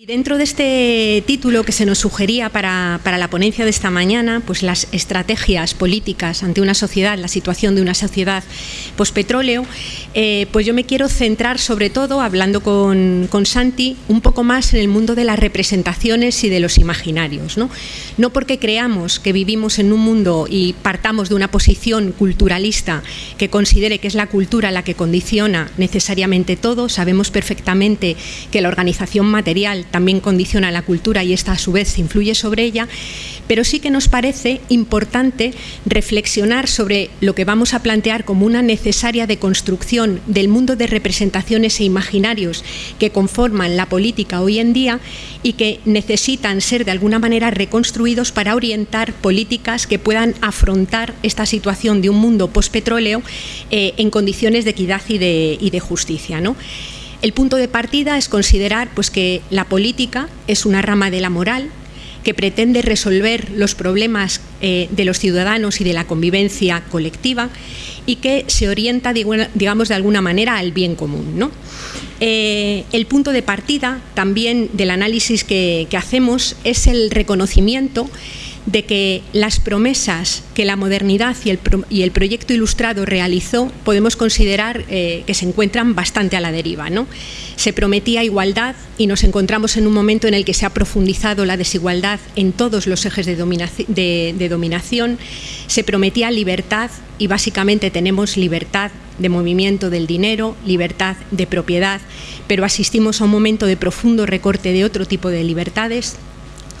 Y dentro de este título que se nos sugería para, la ponencia de esta mañana, pues las estrategias políticas ante una sociedad, la situación de una sociedad pospetróleo, eh, pues yo me quiero centrar sobre todo, hablando con, con, Santi, un poco más en el mundo de las representaciones y de los imaginarios. ¿no? no porque creamos que vivimos en un mundo y partamos de una posición culturalista que considere que es la cultura la que condiciona necesariamente todo, sabemos perfectamente que la organización material también condiciona la cultura y esta a su vez influye sobre ella, pero sí que nos parece importante reflexionar sobre lo que vamos a plantear como una necesaria deconstrucción del mundo de representaciones e imaginarios que conforman la política hoy en día y que necesitan ser de alguna manera reconstruidos para orientar políticas que puedan afrontar esta situación de un mundo postpetróleo eh, en condiciones de equidad y de, y de justicia. ¿no? El punto de partida es considerar pues, que la política es una rama de la moral que pretende resolver los problemas eh, de los ciudadanos y de la convivencia colectiva y que se orienta, digamos, de alguna manera al bien común. Eh, el punto de partida también del análisis que hacemos es el reconocimiento de que las promesas que la modernidad y el, proyecto ilustrado realizó podemos considerar eh, que se encuentran bastante a la deriva. ¿no? Se prometía igualdad y nos encontramos en un momento en el que se ha profundizado la desigualdad en todos los ejes de, de dominación. Se prometía libertad y básicamente tenemos libertad de movimiento del dinero, libertad de propiedad, pero asistimos a un momento de profundo recorte de otro tipo de libertades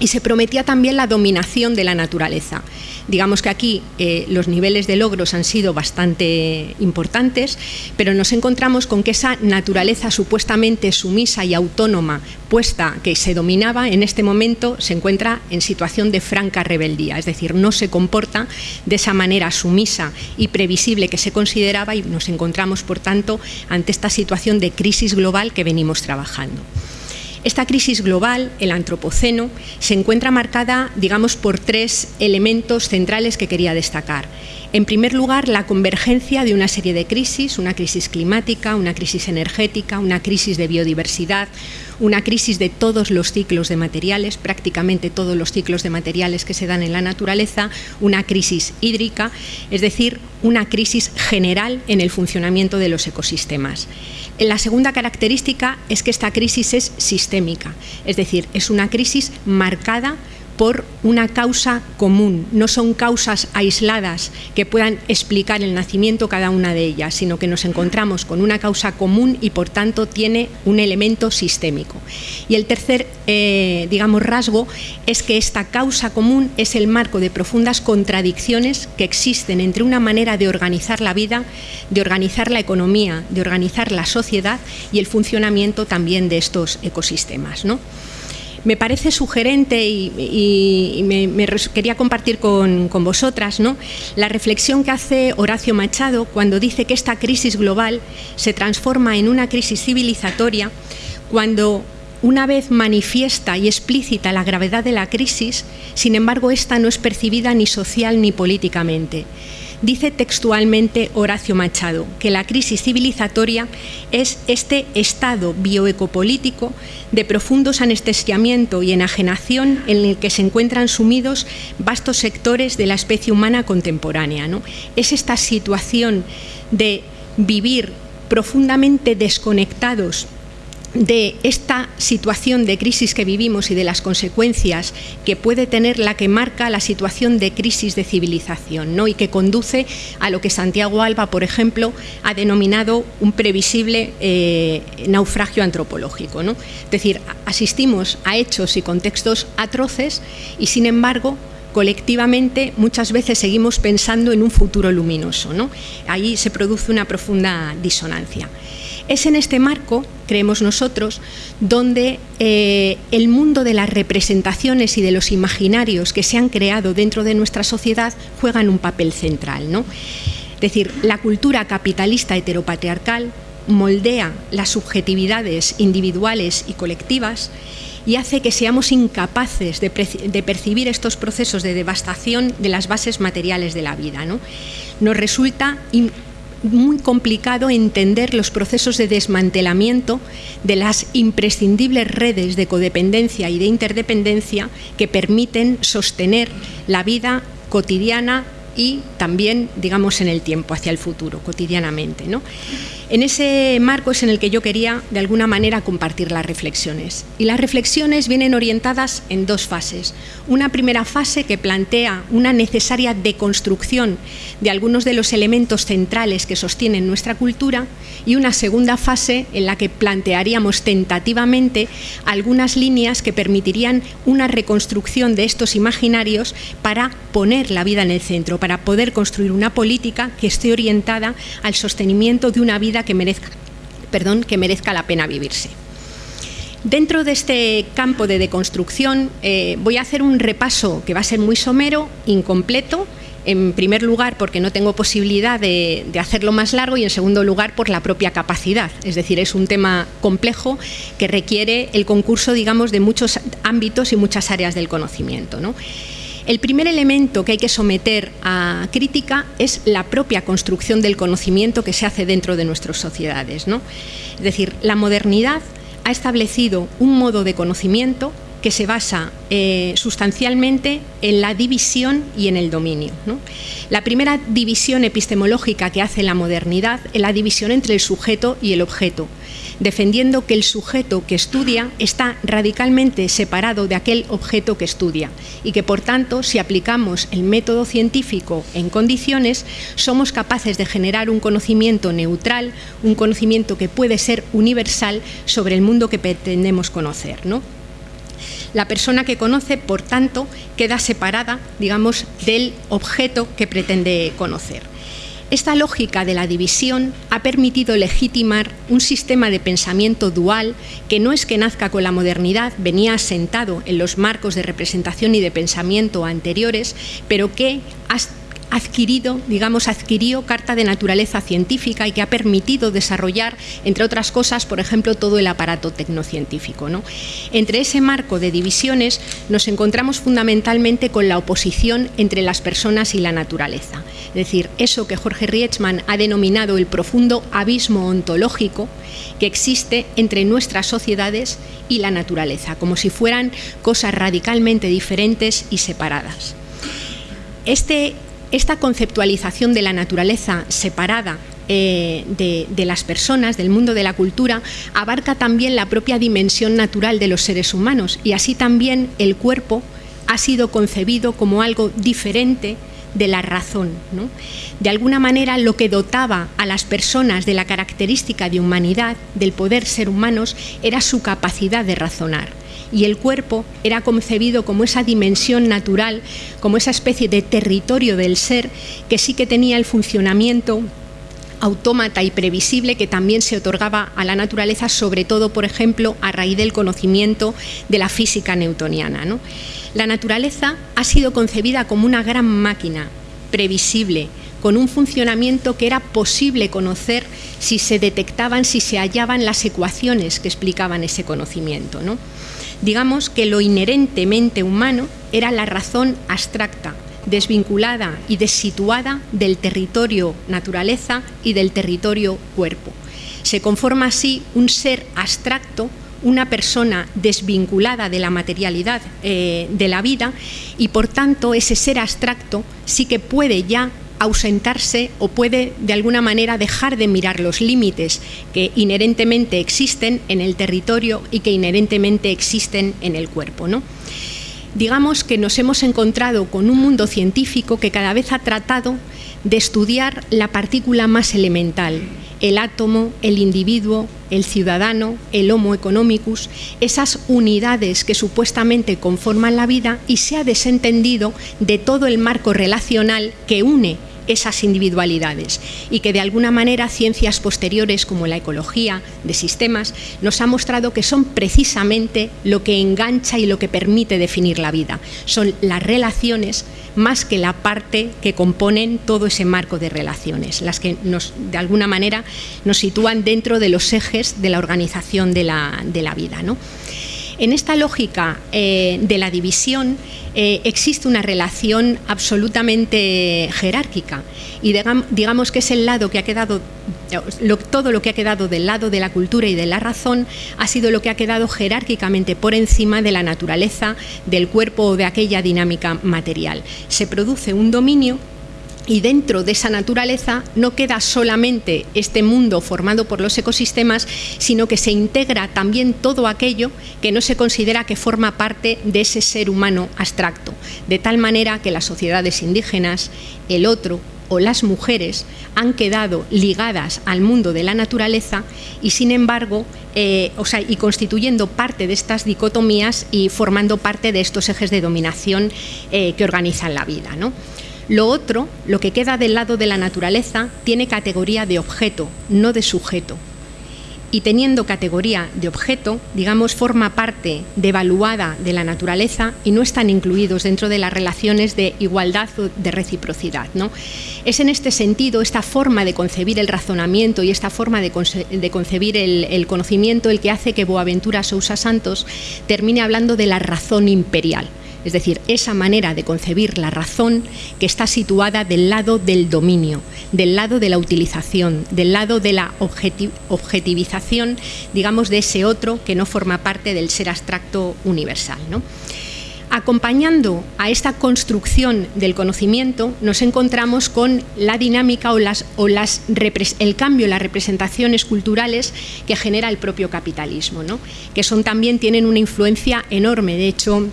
y se prometía también la dominación de la naturaleza. Digamos que aquí eh, los niveles de logros han sido bastante importantes, pero nos encontramos con que esa naturaleza supuestamente sumisa y autónoma puesta que se dominaba, en este momento se encuentra en situación de franca rebeldía, es decir, no se comporta de esa manera sumisa y previsible que se consideraba y nos encontramos, por tanto, ante esta situación de crisis global que venimos trabajando. Esta crisis global, el antropoceno, se encuentra marcada, digamos, por tres elementos centrales que quería destacar. En primer lugar, la convergencia de una serie de crisis, una crisis climática, una crisis energética, una crisis de biodiversidad, una crisis de todos los ciclos de materiales, prácticamente todos los ciclos de materiales que se dan en la naturaleza, una crisis hídrica, es decir, una crisis general en el funcionamiento de los ecosistemas. La segunda característica es que esta crisis es sistémica, es decir, es una crisis marcada por una causa común, no son causas aisladas que puedan explicar el nacimiento cada una de ellas, sino que nos encontramos con una causa común y por tanto tiene un elemento sistémico. Y el tercer, eh, digamos, rasgo es que esta causa común es el marco de profundas contradicciones que existen entre una manera de organizar la vida, de organizar la economía, de organizar la sociedad y el funcionamiento también de estos ecosistemas. ¿no? Me parece sugerente y, me, quería compartir con, vosotras ¿no? la reflexión que hace Horacio Machado cuando dice que esta crisis global se transforma en una crisis civilizatoria cuando una vez manifiesta y explícita la gravedad de la crisis, sin embargo, esta no es percibida ni social ni políticamente. Dice textualmente Horacio Machado que la crisis civilizatoria es este estado bioecopolítico de profundos anestesiamiento y enajenación en el que se encuentran sumidos vastos sectores de la especie humana contemporánea. ¿no? Es esta situación de vivir profundamente desconectados de esta situación de crisis que vivimos y de las consecuencias que puede tener la que marca la situación de crisis de civilización ¿no? y que conduce a lo que Santiago Alba, por ejemplo, ha denominado un previsible eh, naufragio antropológico. ¿no? Es decir, asistimos a hechos y contextos atroces y, sin embargo, colectivamente muchas veces seguimos pensando en un futuro luminoso. ¿no? Ahí se produce una profunda disonancia. Es en este marco, creemos nosotros, donde eh, el mundo de las representaciones y de los imaginarios que se han creado dentro de nuestra sociedad juegan un papel central. ¿no? Es decir, la cultura capitalista heteropatriarcal moldea las subjetividades individuales y colectivas y hace que seamos incapaces de, percibir estos procesos de devastación de las bases materiales de la vida. ¿no? Nos resulta muy complicado entender los procesos de desmantelamiento de las imprescindibles redes de codependencia y de interdependencia que permiten sostener la vida cotidiana y también, digamos, en el tiempo, hacia el futuro, cotidianamente. ¿no? En ese marco es en el que yo quería, de alguna manera, compartir las reflexiones. Y las reflexiones vienen orientadas en dos fases. Una primera fase que plantea una necesaria deconstrucción de algunos de los elementos centrales que sostienen nuestra cultura y una segunda fase en la que plantearíamos tentativamente algunas líneas que permitirían una reconstrucción de estos imaginarios para poner la vida en el centro, para poder construir una política que esté orientada al sostenimiento de una vida que merezca, perdón, que merezca la pena vivirse. Dentro de este campo de deconstrucción eh, voy a hacer un repaso que va a ser muy somero, incompleto, en primer lugar porque no tengo posibilidad de, de, hacerlo más largo y en segundo lugar por la propia capacidad. Es decir, es un tema complejo que requiere el concurso, digamos, de muchos ámbitos y muchas áreas del conocimiento. ¿no? El primer elemento que hay que someter a crítica es la propia construcción del conocimiento que se hace dentro de nuestras sociedades. Es decir, la modernidad ha establecido un modo de conocimiento que se basa eh, sustancialmente en la división y en el dominio. La primera división epistemológica que hace la modernidad es la división entre el sujeto y el objeto defendiendo que el sujeto que estudia está radicalmente separado de aquel objeto que estudia y que, por tanto, si aplicamos el método científico en condiciones, somos capaces de generar un conocimiento neutral, un conocimiento que puede ser universal sobre el mundo que pretendemos conocer. ¿no? La persona que conoce, por tanto, queda separada, digamos, del objeto que pretende conocer. Esta lógica de la división ha permitido legitimar un sistema de pensamiento dual que no es que nazca con la modernidad, venía asentado en los marcos de representación y de pensamiento anteriores, pero que adquirido, digamos, adquirió carta de naturaleza científica y que ha permitido desarrollar, entre otras cosas, por ejemplo, todo el aparato tecnocientífico. ¿no? Entre ese marco de divisiones nos encontramos fundamentalmente con la oposición entre las personas y la naturaleza. Es decir, eso que Jorge Rietzmann ha denominado el profundo abismo ontológico que existe entre nuestras sociedades y la naturaleza, como si fueran cosas radicalmente diferentes y separadas. Este esta conceptualización de la naturaleza separada eh, de, de, las personas, del mundo de la cultura, abarca también la propia dimensión natural de los seres humanos y así también el cuerpo ha sido concebido como algo diferente de la razón. ¿no? De alguna manera lo que dotaba a las personas de la característica de humanidad, del poder ser humanos, era su capacidad de razonar y el cuerpo era concebido como esa dimensión natural, como esa especie de territorio del ser que sí que tenía el funcionamiento autómata y previsible que también se otorgaba a la naturaleza, sobre todo, por ejemplo, a raíz del conocimiento de la física newtoniana. ¿no? La naturaleza ha sido concebida como una gran máquina previsible, con un funcionamiento que era posible conocer si se detectaban, si se hallaban las ecuaciones que explicaban ese conocimiento. ¿no? Digamos que lo inherentemente humano era la razón abstracta, desvinculada y desituada del territorio naturaleza y del territorio cuerpo. Se conforma así un ser abstracto, una persona desvinculada de la materialidad eh, de la vida y por tanto ese ser abstracto sí que puede ya ausentarse o puede de alguna manera dejar de mirar los límites que inherentemente existen en el territorio y que inherentemente existen en el cuerpo. ¿no? Digamos que nos hemos encontrado con un mundo científico que cada vez ha tratado de estudiar la partícula más elemental, el átomo, el individuo, el ciudadano, el homo economicus, esas unidades que supuestamente conforman la vida y se ha desentendido de todo el marco relacional que une esas individualidades y que de alguna manera ciencias posteriores como la ecología de sistemas nos ha mostrado que son precisamente lo que engancha y lo que permite definir la vida. Son las relaciones más que la parte que componen todo ese marco de relaciones, las que de alguna manera nos sitúan dentro de los ejes de la organización de la, de la vida. ¿no? En esta lógica eh, de la división eh, existe una relación absolutamente jerárquica y digamos que es el lado que ha quedado todo lo que ha quedado del lado de la cultura y de la razón ha sido lo que ha quedado jerárquicamente por encima de la naturaleza, del cuerpo o de aquella dinámica material. Se produce un dominio y dentro de esa naturaleza no queda solamente este mundo formado por los ecosistemas, sino que se integra también todo aquello que no se considera que forma parte de ese ser humano abstracto, de tal manera que las sociedades indígenas, el otro, o las mujeres han quedado ligadas al mundo de la naturaleza y sin embargo, eh, o sea, y constituyendo parte de estas dicotomías y formando parte de estos ejes de dominación eh, que organizan la vida. ¿no? Lo otro, lo que queda del lado de la naturaleza, tiene categoría de objeto, no de sujeto. Y teniendo categoría de objeto, digamos, forma parte devaluada de la naturaleza y no están incluidos dentro de las relaciones de igualdad o de reciprocidad. ¿no? Es en este sentido esta forma de concebir el razonamiento y esta forma de, concebir el, el conocimiento el que hace que Boaventura Sousa Santos termine hablando de la razón imperial es decir, esa manera de concebir la razón que está situada del lado del dominio, del lado de la utilización, del lado de la objetivización, digamos, de ese otro que no forma parte del ser abstracto universal. Acompañando a esta construcción del conocimiento nos encontramos con la dinámica o, las, o el cambio en las representaciones culturales que genera el propio capitalismo, que son también tienen una influencia enorme. De hecho,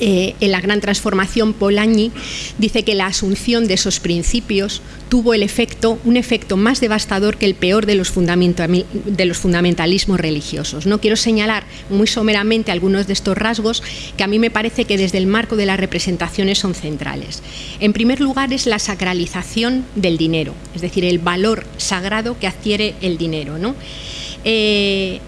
eh, en la gran transformación, Polanyi dice que la asunción de esos principios tuvo el efecto, un efecto más devastador que el peor de los, de los fundamentalismos religiosos. No quiero señalar muy someramente algunos de estos rasgos que a mí me parece que desde el marco de las representaciones son centrales. En primer lugar es la sacralización del dinero, es decir, el valor sagrado que adquiere el dinero. ¿no? Eh,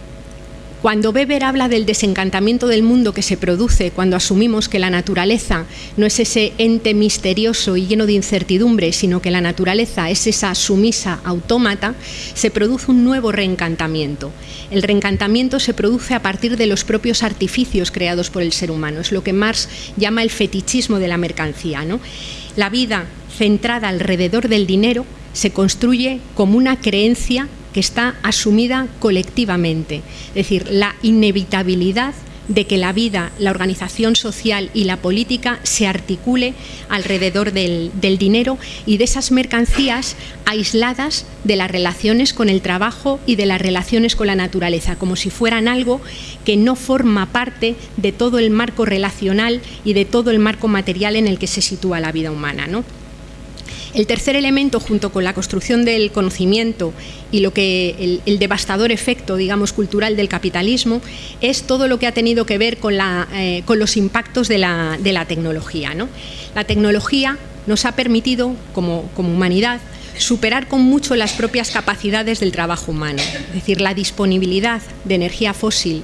cuando Weber habla del desencantamiento del mundo que se produce cuando asumimos que la naturaleza no es ese ente misterioso y lleno de incertidumbre, sino que la naturaleza es esa sumisa autómata, se produce un nuevo reencantamiento. El reencantamiento se produce a partir de los propios artificios creados por el ser humano. Es lo que Marx llama el fetichismo de la mercancía. ¿no? La vida centrada alrededor del dinero se construye como una creencia que está asumida colectivamente, es decir, la inevitabilidad de que la vida, la organización social y la política se articule alrededor del, dinero y de esas mercancías aisladas de las relaciones con el trabajo y de las relaciones con la naturaleza, como si fueran algo que no forma parte de todo el marco relacional y de todo el marco material en el que se sitúa la vida humana. ¿no? El tercer elemento, junto con la construcción del conocimiento y lo que el, devastador efecto, digamos, cultural del capitalismo, es todo lo que ha tenido que ver con, eh, los impactos de la, tecnología. La tecnología nos ha permitido, como, como humanidad, superar con mucho las propias capacidades del trabajo humano, es decir, la disponibilidad de energía fósil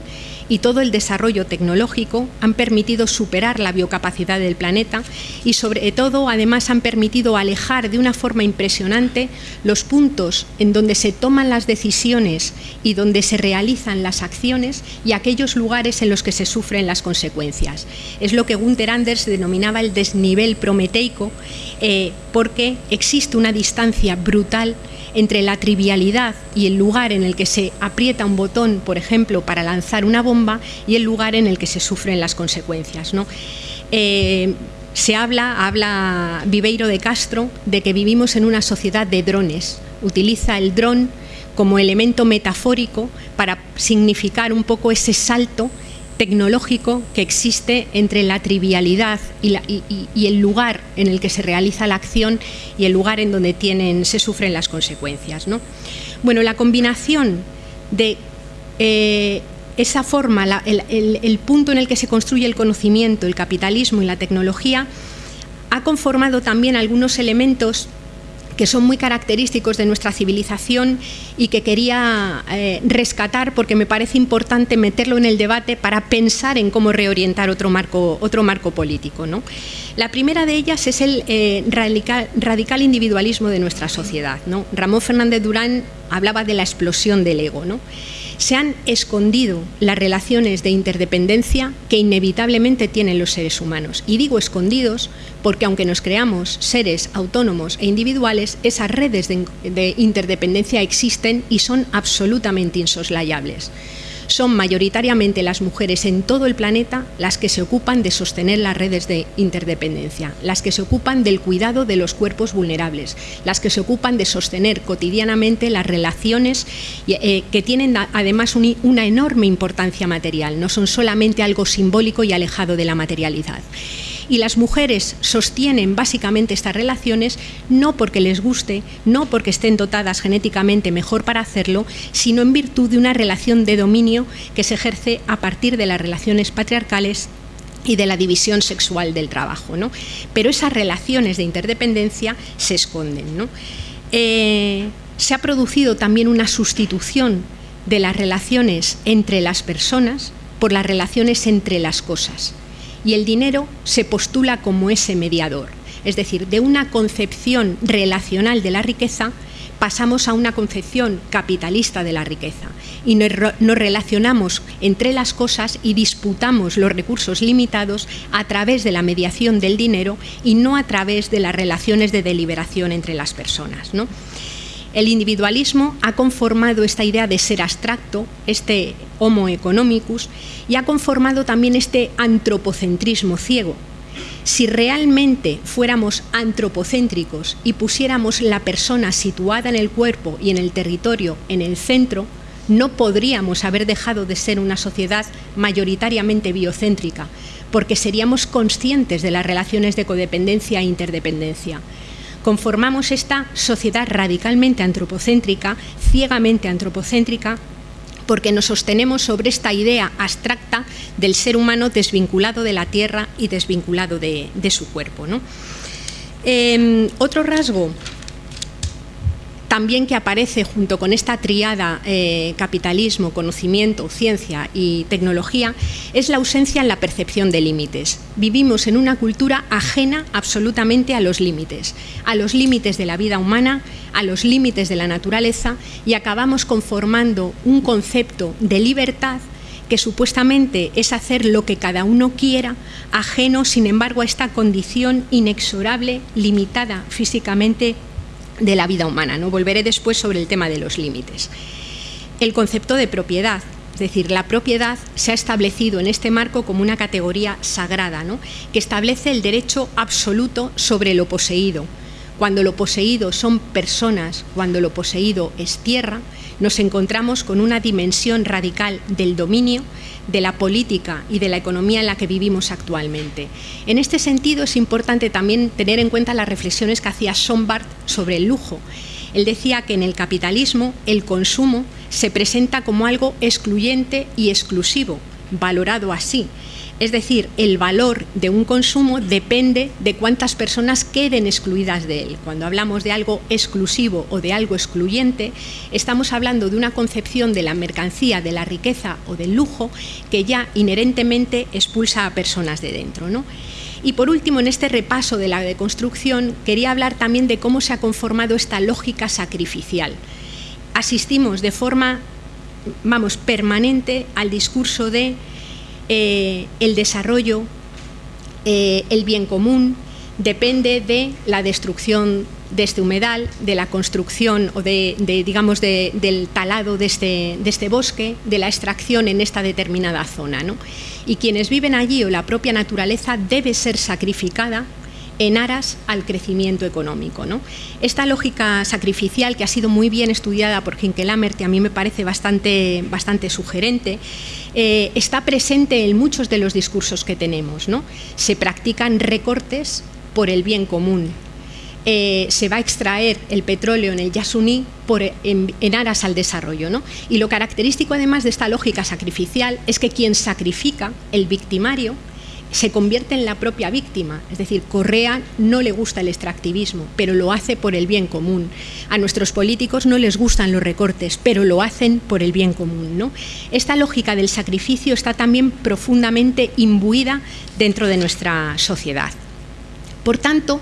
y todo el desarrollo tecnológico han permitido superar la biocapacidad del planeta y sobre todo además han permitido alejar de una forma impresionante los puntos en donde se toman las decisiones y donde se realizan las acciones y aquellos lugares en los que se sufren las consecuencias. Es lo que Gunther Anders denominaba el desnivel prometeico eh, porque existe una distancia brutal entre la trivialidad y el lugar en el que se aprieta un botón, por ejemplo, para lanzar una bomba, y el lugar en el que se sufren las consecuencias. ¿no? Eh, se habla, habla Viveiro de Castro, de que vivimos en una sociedad de drones. Utiliza el dron como elemento metafórico para significar un poco ese salto tecnológico que existe entre la trivialidad y, el lugar en el que se realiza la acción y el lugar en donde se sufren las consecuencias. ¿no? Bueno, la combinación de eh, esa forma, el punto en el que se construye el conocimiento, el capitalismo y la tecnología, ha conformado también algunos elementos que son muy característicos de nuestra civilización y que quería eh, rescatar porque me parece importante meterlo en el debate para pensar en cómo reorientar otro marco, otro marco político. ¿no? La primera de ellas es el eh, radical, individualismo de nuestra sociedad. ¿no? Ramón Fernández Durán hablaba de la explosión del ego. ¿no? Se han escondido las relaciones de interdependencia que inevitablemente tienen los seres humanos. Y digo escondidos porque aunque nos creamos seres autónomos e individuales, esas redes de, interdependencia existen y son absolutamente insoslayables son mayoritariamente las mujeres en todo el planeta las que se ocupan de sostener las redes de interdependencia, las que se ocupan del cuidado de los cuerpos vulnerables, las que se ocupan de sostener cotidianamente las relaciones eh, que tienen además una enorme importancia material, no son solamente algo simbólico y alejado de la materialidad y las mujeres sostienen básicamente estas relaciones no porque les guste, no porque estén dotadas genéticamente mejor para hacerlo, sino en virtud de una relación de dominio que se ejerce a partir de las relaciones patriarcales y de la división sexual del trabajo. Pero esas relaciones de interdependencia se esconden. Eh, se ha producido también una sustitución de las relaciones entre las personas por las relaciones entre las cosas y el dinero se postula como ese mediador. Es decir, de una concepción relacional de la riqueza pasamos a una concepción capitalista de la riqueza y nos relacionamos entre las cosas y disputamos los recursos limitados a través de la mediación del dinero y no a través de las relaciones de deliberación entre las personas. ¿no? El individualismo ha conformado esta idea de ser abstracto, este homo economicus, y ha conformado también este antropocentrismo ciego. Si realmente fuéramos antropocéntricos y pusiéramos la persona situada en el cuerpo y en el territorio en el centro, no podríamos haber dejado de ser una sociedad mayoritariamente biocéntrica, porque seríamos conscientes de las relaciones de codependencia e interdependencia conformamos esta sociedad radicalmente antropocéntrica, ciegamente antropocéntrica, porque nos sostenemos sobre esta idea abstracta del ser humano desvinculado de la tierra y desvinculado de, su cuerpo. Em, otro rasgo también que aparece junto con esta triada eh, capitalismo, conocimiento, ciencia y tecnología es la ausencia en la percepción de límites. Vivimos en una cultura ajena absolutamente a los límites, a los límites de la vida humana, a los límites de la naturaleza y acabamos conformando un concepto de libertad que supuestamente es hacer lo que cada uno quiera, ajeno, sin embargo, a esta condición inexorable, limitada físicamente de la vida humana. ¿no? Volveré después sobre el tema de los límites. El concepto de propiedad, es decir, la propiedad se ha establecido en este marco como una categoría sagrada, ¿no? que establece el derecho absoluto sobre lo poseído. Cuando lo poseído son personas, cuando lo poseído es tierra, nos encontramos con una dimensión radical del dominio de la política y de la economía en la que vivimos actualmente. En este sentido es importante también tener en cuenta las reflexiones que hacía Sombart sobre el lujo. Él decía que en el capitalismo el consumo se presenta como algo excluyente y exclusivo, valorado así, es decir, el valor de un consumo depende de cuántas personas queden excluidas de él. Cuando hablamos de algo exclusivo o de algo excluyente, estamos hablando de una concepción de la mercancía, de la riqueza o del lujo que ya inherentemente expulsa a personas de dentro. Y por último, en este repaso de la deconstrucción, quería hablar también de cómo se ha conformado esta lógica sacrificial. Asistimos de forma, vamos, permanente al discurso de eh, el desarrollo, eh, el bien común, depende de la destrucción de este humedal, de la construcción o de, digamos, del talado de este, de este, bosque, de la extracción en esta determinada zona. Y quienes viven allí o la propia naturaleza debe ser sacrificada en aras al crecimiento económico. ¿no? Esta lógica sacrificial, que ha sido muy bien estudiada por Hinke Lammert y a mí me parece bastante, bastante sugerente, eh, está presente en muchos de los discursos que tenemos. ¿no? Se practican recortes por el bien común. Eh, se va a extraer el petróleo en el Yasuní por, en, en, aras al desarrollo. ¿no? Y lo característico además de esta lógica sacrificial es que quien sacrifica, el victimario, se convierte en la propia víctima. Es decir, Correa no le gusta el extractivismo, pero lo hace por el bien común. A nuestros políticos no les gustan los recortes, pero lo hacen por el bien común. ¿no? Esta lógica del sacrificio está también profundamente imbuida dentro de nuestra sociedad. Por tanto,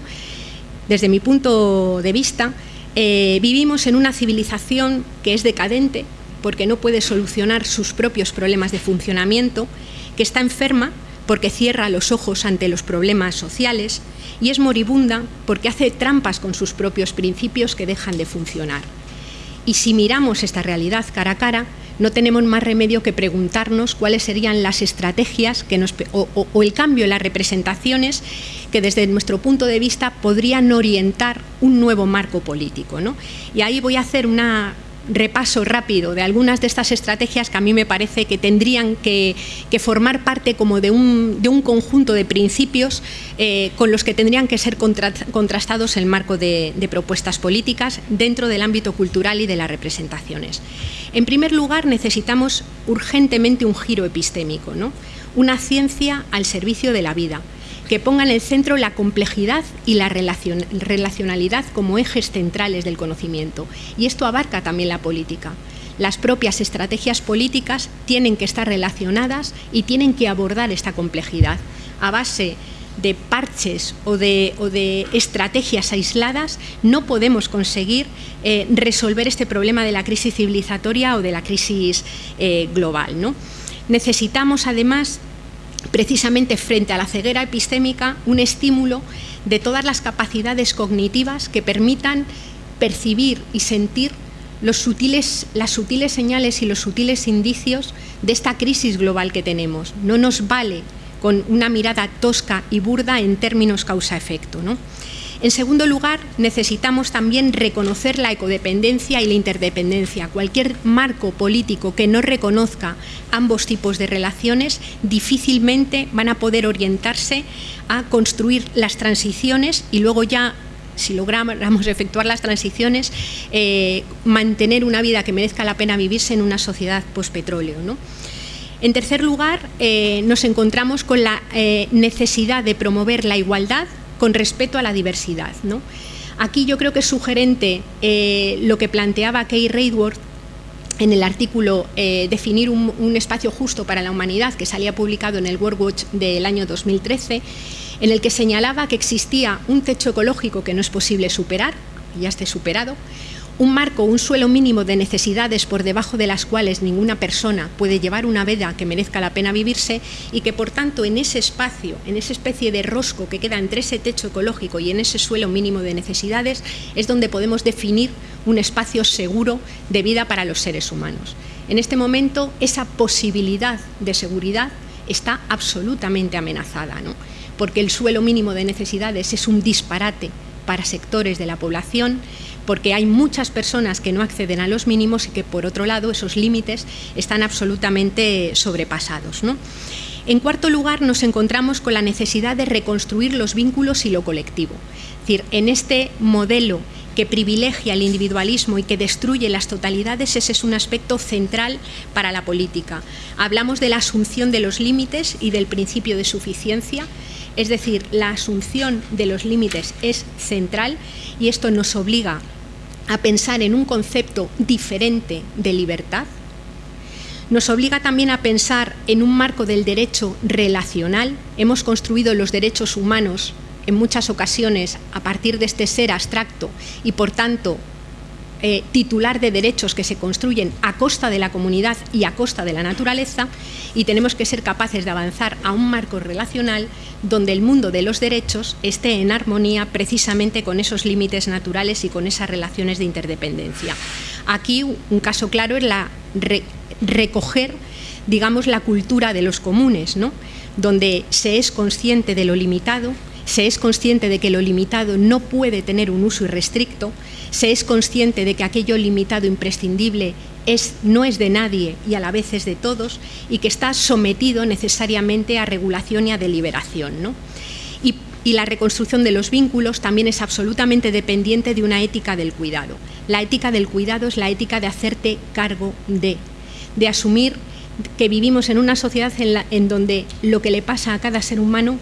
desde mi punto de vista, eh, vivimos en una civilización que es decadente, porque no puede solucionar sus propios problemas de funcionamiento, que está enferma porque cierra los ojos ante los problemas sociales y es moribunda porque hace trampas con sus propios principios que dejan de funcionar. Y si miramos esta realidad cara a cara, no tenemos más remedio que preguntarnos cuáles serían las estrategias que nos, o, el cambio en las representaciones que desde nuestro punto de vista podrían orientar un nuevo marco político. ¿no? Y ahí voy a hacer una repaso rápido de algunas de estas estrategias que a mí me parece que tendrían que, formar parte como de un, conjunto de principios eh, con los que tendrían que ser contrastados en el marco de, propuestas políticas dentro del ámbito cultural y de las representaciones. En primer lugar, necesitamos urgentemente un giro epistémico, ¿no? una ciencia al servicio de la vida, que ponga en el centro la complejidad y la relacionalidad como ejes centrales del conocimiento. Y esto abarca también la política. Las propias estrategias políticas tienen que estar relacionadas y tienen que abordar esta complejidad a base de parches o de, estrategias aisladas, no podemos conseguir eh, resolver este problema de la crisis civilizatoria o de la crisis eh, global. ¿no? Necesitamos, además, precisamente frente a la ceguera epistémica, un estímulo de todas las capacidades cognitivas que permitan percibir y sentir las sutiles señales y los sutiles indicios de esta crisis global que tenemos. No nos vale con una mirada tosca y burda en términos causa-efecto. ¿no? En segundo lugar, necesitamos también reconocer la ecodependencia y la interdependencia. Cualquier marco político que no reconozca ambos tipos de relaciones difícilmente van a poder orientarse a construir las transiciones y luego ya si logramos efectuar las transiciones, eh, mantener una vida que merezca la pena vivirse en una sociedad postpetróleo. ¿no? En tercer lugar, eh, nos encontramos con la eh, necesidad de promover la igualdad con respeto a la diversidad. ¿no? Aquí yo creo que es sugerente eh, lo que planteaba Kay Raidworth en el artículo eh, Definir un, espacio justo para la humanidad, que salía publicado en el World Watch del año 2013, en el que señalaba que existía un techo ecológico que no es posible superar, ya esté superado, un marco, un suelo mínimo de necesidades por debajo de las cuales ninguna persona puede llevar una vida que merezca la pena vivirse y que por tanto en ese espacio, en esa especie de rosco que queda entre ese techo ecológico y en ese suelo mínimo de necesidades es donde podemos definir un espacio seguro de vida para los seres humanos. En este momento esa posibilidad de seguridad está absolutamente amenazada, porque el suelo mínimo de necesidades es un disparate para sectores de la población, porque hay muchas personas que no acceden a los mínimos y que por otro lado esos límites están absolutamente sobrepasados. En cuarto lugar, nos encontramos con la necesidad de reconstruir los vínculos y lo colectivo. Es decir, en este modelo que privilegia el individualismo y que destruye las totalidades, ese es un aspecto central para la política. Hablamos de la asunción de los límites y del principio de suficiencia, es decir, la asunción de los límites es central y esto nos obliga a pensar en un concepto diferente de libertad, nos obliga también a pensar en un marco del derecho relacional. Hemos construido los derechos humanos en muchas ocasiones a partir de este ser abstracto y por tanto eh, titular de derechos que se construyen a costa de la comunidad y a costa de la naturaleza y tenemos que ser capaces de avanzar a un marco relacional donde el mundo de los derechos esté en armonía precisamente con esos límites naturales y con esas relaciones de interdependencia. Aquí un caso claro es la recoger digamos la cultura de los comunes, ¿no? donde se es consciente de lo limitado, se es consciente de que lo limitado no puede tener un uso irrestricto, se es consciente de que aquello limitado imprescindible es, no es de nadie y a la vez es de todos y que está sometido necesariamente a regulación y a deliberación. ¿no? Y, y la reconstrucción de los vínculos también es absolutamente dependiente de una ética del cuidado. La ética del cuidado es la ética de hacerte cargo de, de asumir que vivimos en una sociedad en, la, en donde lo que le pasa a cada ser humano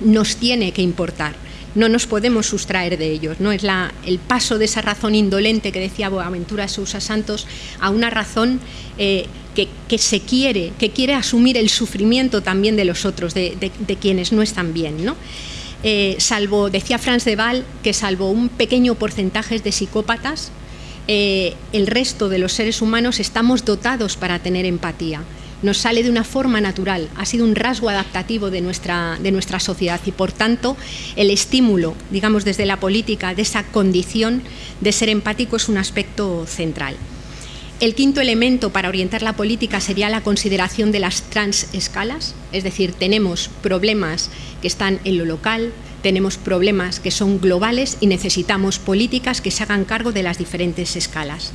nos tiene que importar no nos podemos sustraer de ellos. ¿no? Es la, el paso de esa razón indolente que decía Boaventura Sousa Santos a una razón eh, que, se quiere, que quiere asumir el sufrimiento también de los otros, de, quienes no están bien. ¿no? Eh, salvo, decía Franz de Waal, que salvo un pequeño porcentaje de psicópatas, eh, el resto de los seres humanos estamos dotados para tener empatía. Nos sale de una forma natural, ha sido un rasgo adaptativo de nuestra, de nuestra sociedad y por tanto el estímulo, digamos desde la política, de esa condición de ser empático es un aspecto central. El quinto elemento para orientar la política sería la consideración de las transescalas, es decir, tenemos problemas que están en lo local, tenemos problemas que son globales y necesitamos políticas que se hagan cargo de las diferentes escalas.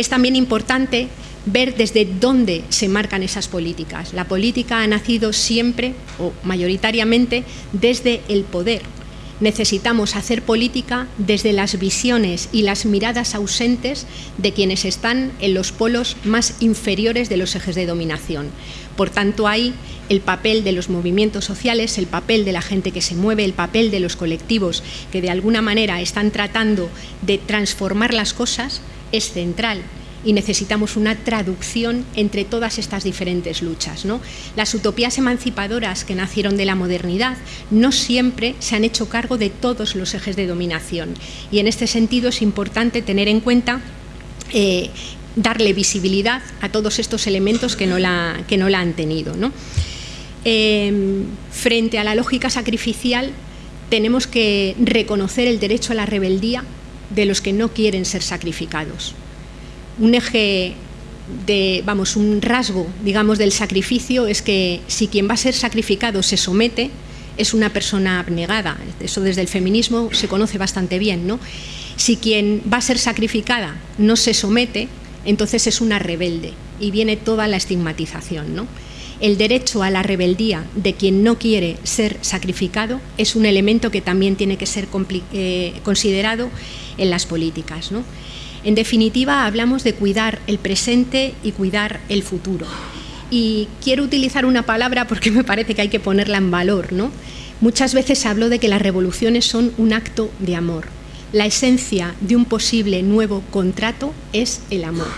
Es también importante ver desde dónde se marcan esas políticas. La política ha nacido siempre o mayoritariamente desde el poder. Necesitamos hacer política desde las visiones y las miradas ausentes de quienes están en los polos más inferiores de los ejes de dominación. Por tanto, hay el papel de los movimientos sociales, el papel de la gente que se mueve, el papel de los colectivos que de alguna manera están tratando de transformar las cosas, es central y necesitamos una traducción entre todas estas diferentes luchas. ¿no? Las utopías emancipadoras que nacieron de la modernidad no siempre se han hecho cargo de todos los ejes de dominación y en este sentido es importante tener en cuenta eh, darle visibilidad a todos estos elementos que no la, que no la han tenido. Em, frente a la lógica sacrificial tenemos que reconocer el derecho a la rebeldía de los que no quieren ser sacrificados. Un eje de, vamos, un rasgo, digamos, del sacrificio es que si quien va a ser sacrificado se somete, es una persona abnegada. Eso desde el feminismo se conoce bastante bien, ¿no? Si quien va a ser sacrificada no se somete, entonces es una rebelde y viene toda la estigmatización. ¿no? El derecho a la rebeldía de quien no quiere ser sacrificado es un elemento que también tiene que ser eh, considerado en las políticas. ¿no? En definitiva, hablamos de cuidar el presente y cuidar el futuro. Y quiero utilizar una palabra porque me parece que hay que ponerla en valor. Muchas veces hablo de que las revoluciones son un acto de amor la esencia de un posible nuevo contrato es el amor.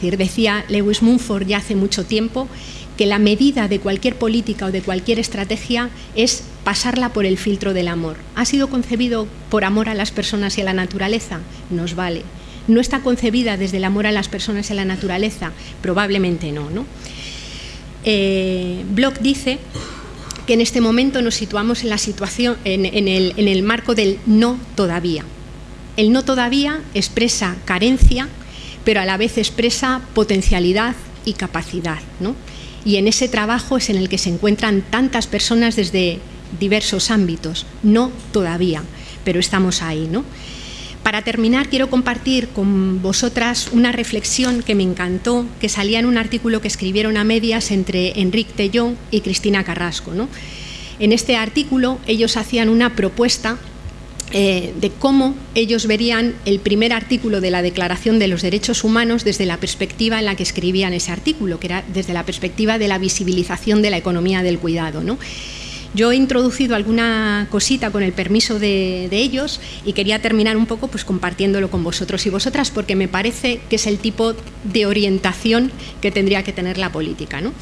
decía Lewis Mumford ya hace mucho tiempo que la medida de cualquier política o de cualquier estrategia es pasarla por el filtro del amor. ¿Ha sido concebido por amor a las personas y a la naturaleza? Nos vale. ¿No está concebida desde el amor a las personas y a la naturaleza? Probablemente no. ¿no? Eh, Bloch dice que en este momento nos situamos en la situación, en el marco del no todavía. El no todavía expresa carencia, pero a la vez expresa potencialidad y capacidad. Y en ese trabajo es en el que se encuentran tantas personas desde diversos ámbitos. No todavía, pero estamos ahí. ¿no? Para terminar, quiero compartir con vosotras una reflexión que me encantó, que salía en un artículo que escribieron a medias entre Enrique Tellón y Cristina Carrasco. En este artículo ellos hacían una propuesta eh, de cómo ellos verían el primer artículo de la Declaración de los Derechos Humanos desde la perspectiva en la que escribían ese artículo, que era desde la perspectiva de la visibilización de la economía del cuidado. Yo he introducido alguna cosita con el permiso de, ellos y quería terminar un poco pues, compartiéndolo con vosotros y vosotras porque me parece que es el tipo de orientación que tendría que tener la política. ¿no?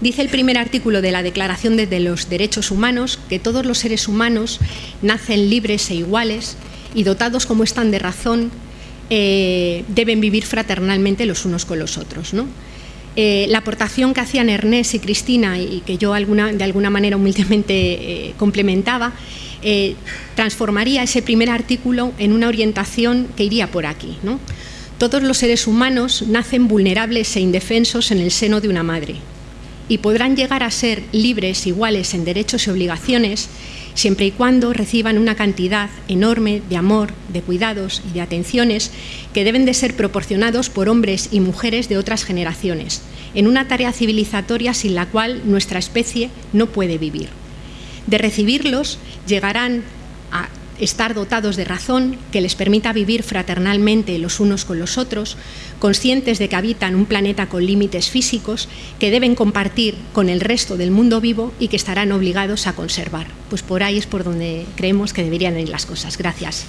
Dice el primer artículo de la Declaración de los Derechos Humanos que todos los seres humanos nacen libres e iguales y dotados como están de razón, eh, deben vivir fraternalmente los unos con los otros. Eh, la aportación que hacían Ernest y Cristina y que yo de alguna manera humildemente eh, complementaba, transformaría ese primer artículo en una orientación que iría por aquí. Todos los seres humanos nacen vulnerables e indefensos en el seno de una madre, y podrán llegar a ser libres iguales en derechos y obligaciones siempre y cuando reciban una cantidad enorme de amor, de cuidados y de atenciones que deben de ser proporcionados por hombres y mujeres de otras generaciones, en una tarea civilizatoria sin la cual nuestra especie no puede vivir. De recibirlos llegarán a estar dotados de razón que les permita vivir fraternalmente los unos con los otros, conscientes de que habitan un planeta con límites físicos que deben compartir con el resto del mundo vivo y que estarán obligados a conservar. Pues por ahí es por donde creemos que deberían ir las cosas. Gracias.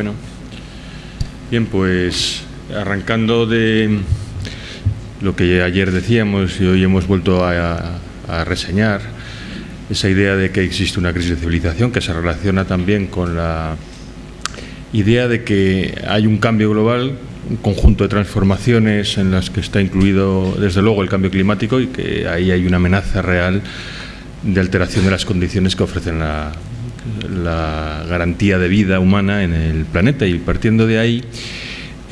Bueno, Bien, pues arrancando de lo que ayer decíamos y hoy hemos vuelto a, reseñar, esa idea de que existe una crisis de civilización que se relaciona también con la idea de que hay un cambio global, un conjunto de transformaciones en las que está incluido desde luego el cambio climático y que ahí hay una amenaza real de alteración de las condiciones que ofrecen la, la garantía de vida humana en el planeta y partiendo de ahí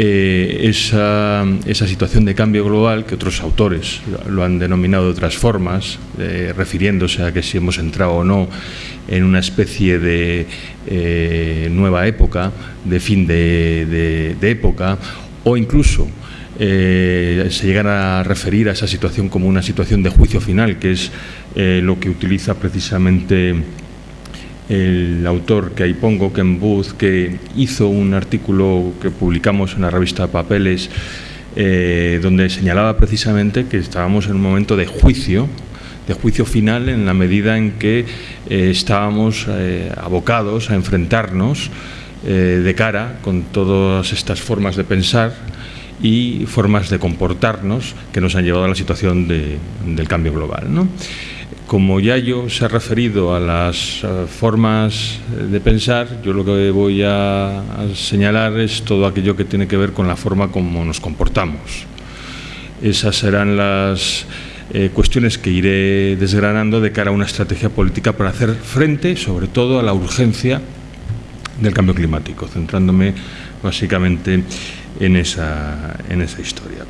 eh, esa, esa, situación de cambio global que otros autores lo han denominado de otras formas, eh, refiriéndose a que si hemos entrado o no en una especie de eh, nueva época, de fin de, de, época, o incluso se llegan a referir a esa situación como una situación de juicio final, que es lo que utiliza precisamente el autor que ahí pongo, Ken Booth, que hizo un artículo que publicamos en la revista Papeles, eh, donde señalaba precisamente que estábamos en un momento de juicio, de juicio final en la medida en que eh, estábamos eh, abocados a enfrentarnos de cara con todas estas formas de pensar y formas de comportarnos que nos han llevado a la situación del cambio global. ¿no? Como ya yo se ha referido a las eh, formas de pensar, yo lo que voy a, señalar es todo aquello que tiene que ver con la forma como nos comportamos. Esas serán las eh, cuestiones que iré desgranando de cara a una estrategia política para hacer frente, sobre todo, a la urgencia del cambio climático, centrándome básicamente en esa, en esa historia.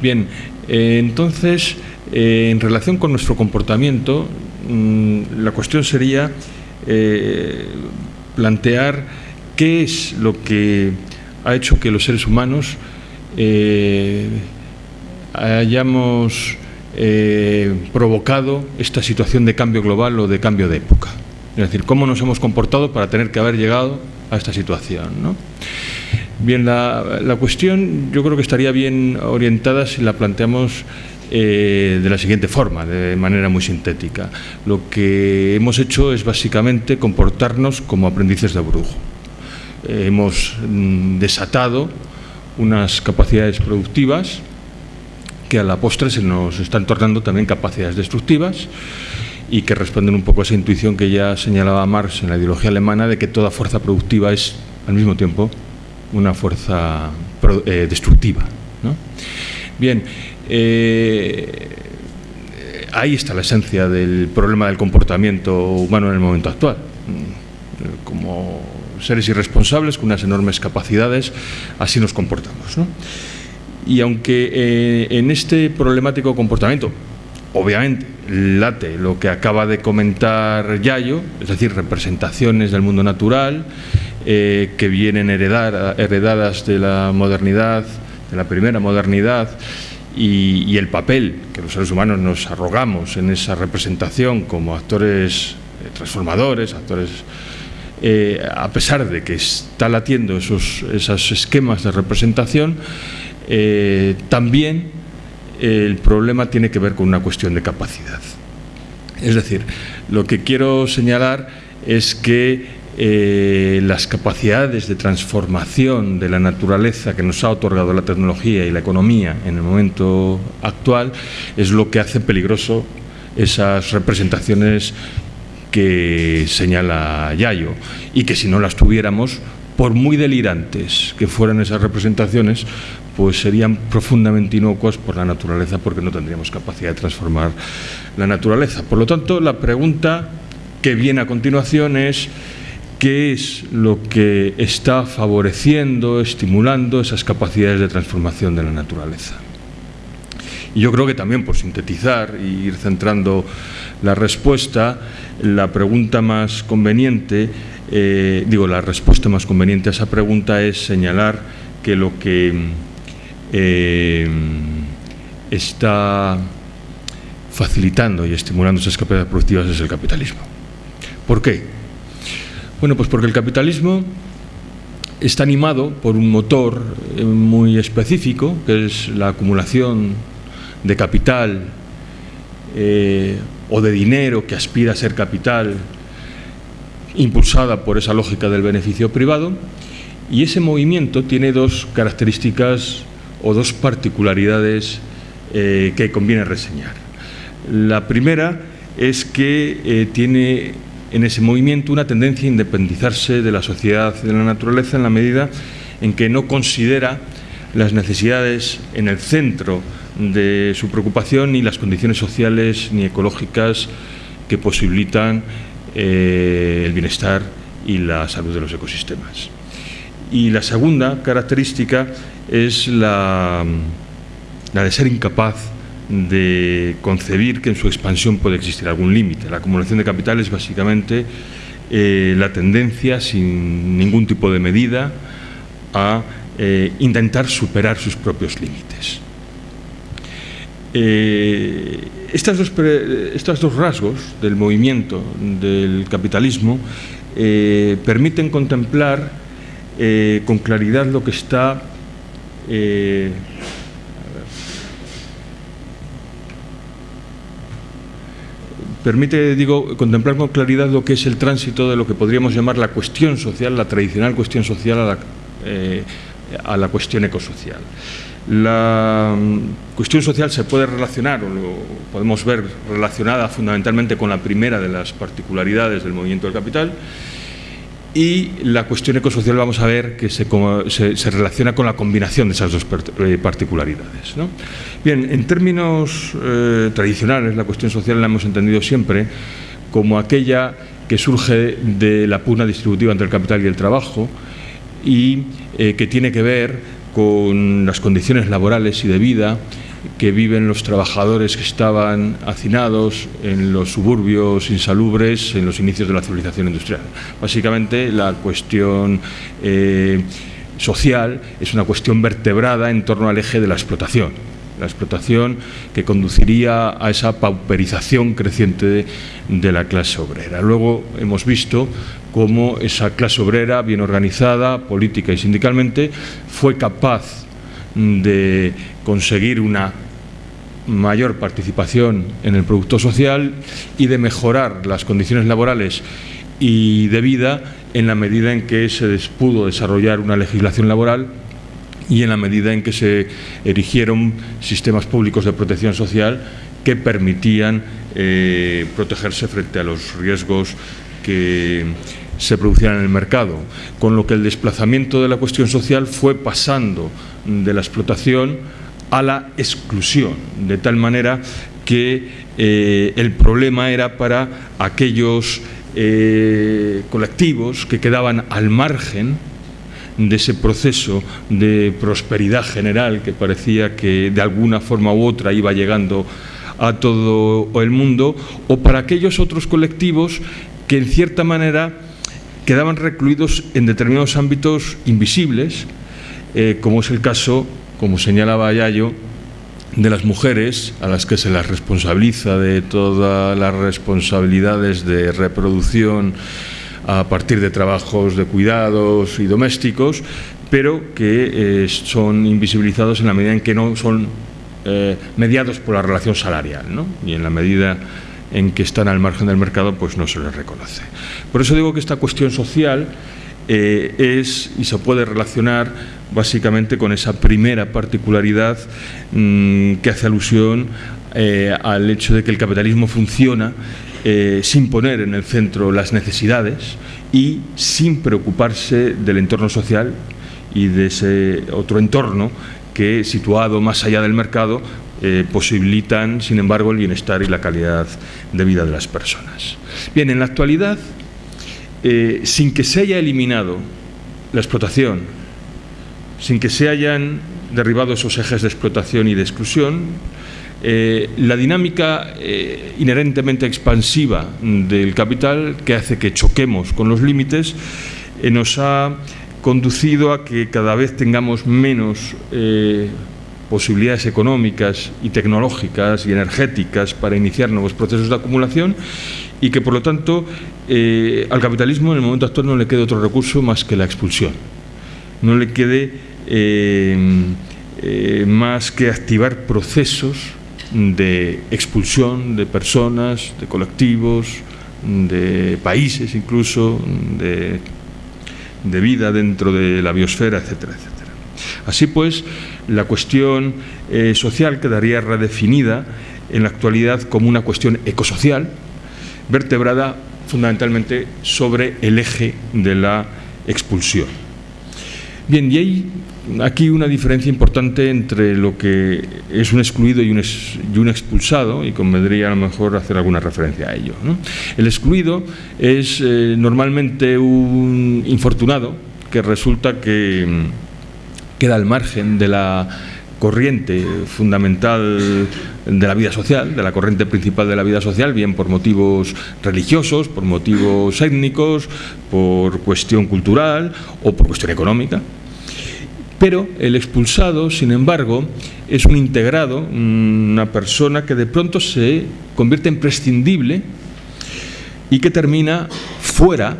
Bien, eh, entonces eh, en relación con nuestro comportamiento, mm, la cuestión sería eh, plantear qué es lo que ha hecho que los seres humanos eh, hayamos provocado esta situación de cambio global o de cambio de época. Es decir, cómo nos hemos comportado para tener que haber llegado a esta situación. Bien, la, la cuestión yo creo que estaría bien orientada si la planteamos eh, de la siguiente forma, de manera muy sintética. Lo que hemos hecho es básicamente comportarnos como aprendices de brujo. Eh, hemos mm, desatado unas capacidades productivas que a la postre se nos están tornando también capacidades destructivas y que responden un poco a esa intuición que ya señalaba Marx en la ideología alemana de que toda fuerza productiva es al mismo tiempo una fuerza eh, destructiva. Bien, eh, ahí está la esencia del problema del comportamiento humano en el momento actual. Como seres irresponsables con unas enormes capacidades, así nos comportamos. Y aunque eh, en este problemático comportamiento, obviamente, late lo que acaba de comentar Yayo, es decir, representaciones del mundo natural eh, que vienen heredadas de la modernidad, de la primera modernidad, y, el papel que los seres humanos nos arrogamos en esa representación como actores eh, transformadores, actores eh, a pesar de que está latiendo esos, esquemas de representación, eh, también el problema tiene que ver con una cuestión de capacidad. Es decir, lo que quiero señalar es que eh, las capacidades de transformación de la naturaleza que nos ha otorgado la tecnología y la economía en el momento actual es lo que hace peligroso esas representaciones que señala Yayo y que si no las tuviéramos, por muy delirantes que fueran esas representaciones, pues serían profundamente inocuas por la naturaleza porque no tendríamos capacidad de transformar la naturaleza. Por lo tanto, la pregunta que viene a continuación es qué es lo que está favoreciendo, estimulando esas capacidades de transformación de la naturaleza. Y yo creo que también, por sintetizar e ir centrando la respuesta, la pregunta más conveniente, eh, digo, la respuesta más conveniente a esa pregunta es señalar que lo que eh, está facilitando y estimulando esas capacidades productivas es el capitalismo. ¿Por qué? Bueno, pues porque el capitalismo está animado por un motor eh, muy específico, que es la acumulación de capital eh, o de dinero que aspira a ser capital, impulsada por esa lógica del beneficio privado, Y ese movimiento tiene dos características o dos particularidades eh, que conviene reseñar. La primera es que tiene en ese movimiento una tendencia a independizarse de la sociedad y de la naturaleza en la medida en que no considera las necesidades en el centro de su preocupación ni las condiciones sociales ni ecológicas que posibilitan eh, el bienestar y la salud de los ecosistemas. Y la segunda característica es la, la de ser incapaz de concebir que en su expansión puede existir algún límite. La acumulación de capital es básicamente eh, la tendencia, sin ningún tipo de medida, a eh, intentar superar sus propios límites. Eh, estas dos, estos dos rasgos del movimiento del capitalismo permiten contemplar con claridad lo que está permite, digo, contemplar con claridad lo que es el tránsito de lo que podríamos llamar la cuestión social, la tradicional cuestión social a la, eh, a la cuestión ecosocial. La mm, cuestión social se puede relacionar, o lo podemos ver relacionada fundamentalmente con la primera de las particularidades del movimiento del capital, y la cuestión ecosocial vamos a ver que se, relaciona con la combinación de esas dos eh, particularidades. Bien, en términos eh, tradicionales, la cuestión social la hemos entendido siempre como aquella que surge de la pugna distributiva entre el capital y el trabajo y eh, que tiene que ver con las condiciones laborales y de vida que viven los trabajadores que estaban hacinados en los suburbios insalubres en los inicios de la civilización industrial. Básicamente la cuestión eh, social es una cuestión vertebrada en torno al eje de la explotación. La explotación que conduciría a esa pauperización creciente de, la clase obrera. Luego hemos visto cómo esa clase obrera, bien organizada, política y sindicalmente, fue capaz de conseguir una mayor participación en el producto social y de mejorar las condiciones laborales y de vida en la medida en que se pudo desarrollar una legislación laboral y en la medida en que se erigieron sistemas públicos de protección social que permitían eh, protegerse frente a los riesgos que se producían en el mercado, con lo que el desplazamiento de la cuestión social fue pasando de la explotación a la exclusión, de tal manera que eh, el problema era para aquellos eh, colectivos que quedaban al margen de ese proceso de prosperidad general que parecía que de alguna forma u otra iba llegando a todo el mundo, o para aquellos otros colectivos que en cierta manera quedaban recluidos en determinados ámbitos invisibles, eh, como es el caso, como señalaba Yayo, de las mujeres a las que se las responsabiliza de todas las responsabilidades de reproducción a partir de trabajos de cuidados y domésticos, pero que eh, son invisibilizados en la medida en que no son eh, mediados por la relación salarial, ¿no? y en la medida en que están al margen del mercado, pues no se les reconoce. Por eso digo que esta cuestión social eh, es y se puede relacionar básicamente con esa primera particularidad mm, que hace alusión eh, al hecho de que el capitalismo funciona eh, sin poner en el centro las necesidades y sin preocuparse del entorno social y de ese otro entorno que, situado más allá del mercado, eh, posibilitan, sin embargo, el bienestar y la calidad de vida de las personas. Bien, en la actualidad, eh, sin que se haya eliminado la explotación, sin que se hayan derribado esos ejes de explotación y de exclusión, eh, la dinámica inherentemente expansiva del capital, que hace que choquemos con los límites, nos ha conducido a que cada vez tengamos menos posibilidades económicas y tecnológicas y energéticas para iniciar nuevos procesos de acumulación y que por lo tanto eh, al capitalismo en el momento actual no le quede otro recurso más que la expulsión. No le quede eh, eh, más que activar procesos de expulsión de personas, de colectivos, de países incluso, de de vida dentro de la biosfera, etcétera, etcétera. Así pues, la cuestión eh, social quedaría redefinida en la actualidad como una cuestión ecosocial, vertebrada fundamentalmente sobre el eje de la expulsión. Bien, y hay aquí una diferencia importante entre lo que es un excluido y un, expulsado, y convendría a lo mejor hacer alguna referencia a ello. El excluido es eh, normalmente un infortunado que resulta que mm, queda al margen de la corriente fundamental de la vida social, de la corriente principal de la vida social, bien por motivos religiosos, por motivos étnicos, por cuestión cultural o por cuestión económica. Pero el expulsado, sin embargo, es un integrado, una persona que de pronto se convierte en prescindible y que termina fuera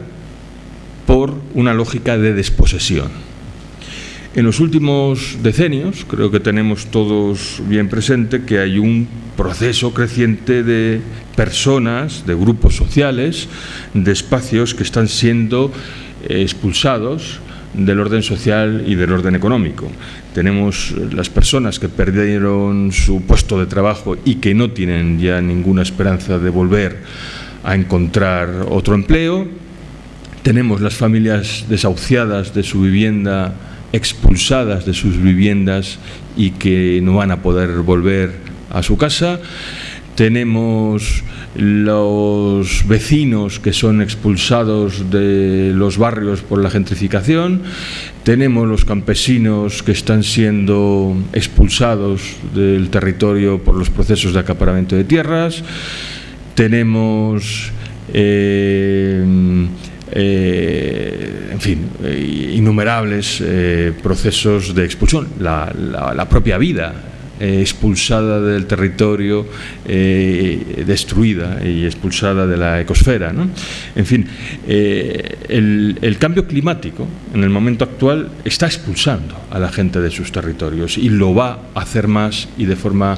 por una lógica de desposesión. En los últimos decenios, creo que tenemos todos bien presente que hay un proceso creciente de personas, de grupos sociales, de espacios que están siendo expulsados del orden social y del orden económico. Tenemos las personas que perdieron su puesto de trabajo y que no tienen ya ninguna esperanza de volver a encontrar otro empleo. Tenemos las familias desahuciadas de su vivienda expulsadas de sus viviendas y que no van a poder volver a su casa. Tenemos los vecinos que son expulsados de los barrios por la gentrificación. Tenemos los campesinos que están siendo expulsados del territorio por los procesos de acaparamiento de tierras. Tenemos eh, eh, en fin, eh, innumerables eh, procesos de expulsión, la, propia vida expulsada del territorio, destruida y expulsada de la ecosfera. En fin, el, cambio climático en el momento actual está expulsando a la gente de sus territorios y lo va a hacer más y de forma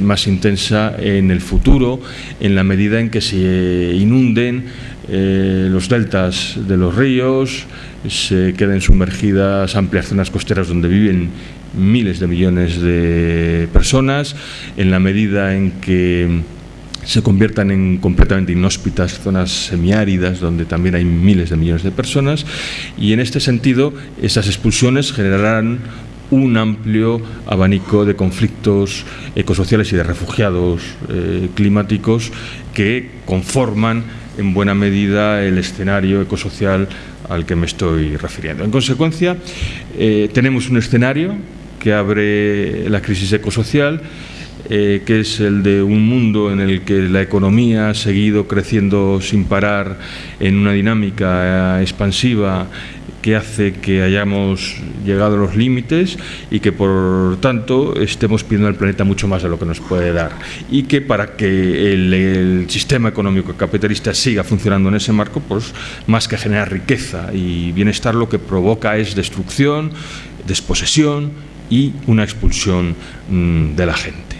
más intensa en el futuro, en la medida en que se inunden eh, los deltas de los ríos, se queden sumergidas amplias zonas costeras donde viven miles de millones de personas, en la medida en que se conviertan en completamente inhóspitas zonas semiáridas donde también hay miles de millones de personas y en este sentido esas expulsiones generarán un amplio abanico de conflictos ecosociales y de refugiados eh, climáticos que conforman en buena medida el escenario ecosocial al que me estoy refiriendo. En consecuencia, eh, tenemos un escenario que abre la crisis ecosocial, eh, que es el de un mundo en el que la economía ha seguido creciendo sin parar en una dinámica expansiva que hace que hayamos llegado a los límites y que por tanto estemos pidiendo al planeta mucho más de lo que nos puede dar y que para que el, sistema económico capitalista siga funcionando en ese marco, pues más que generar riqueza y bienestar lo que provoca es destrucción, desposesión y una expulsión mm, de la gente.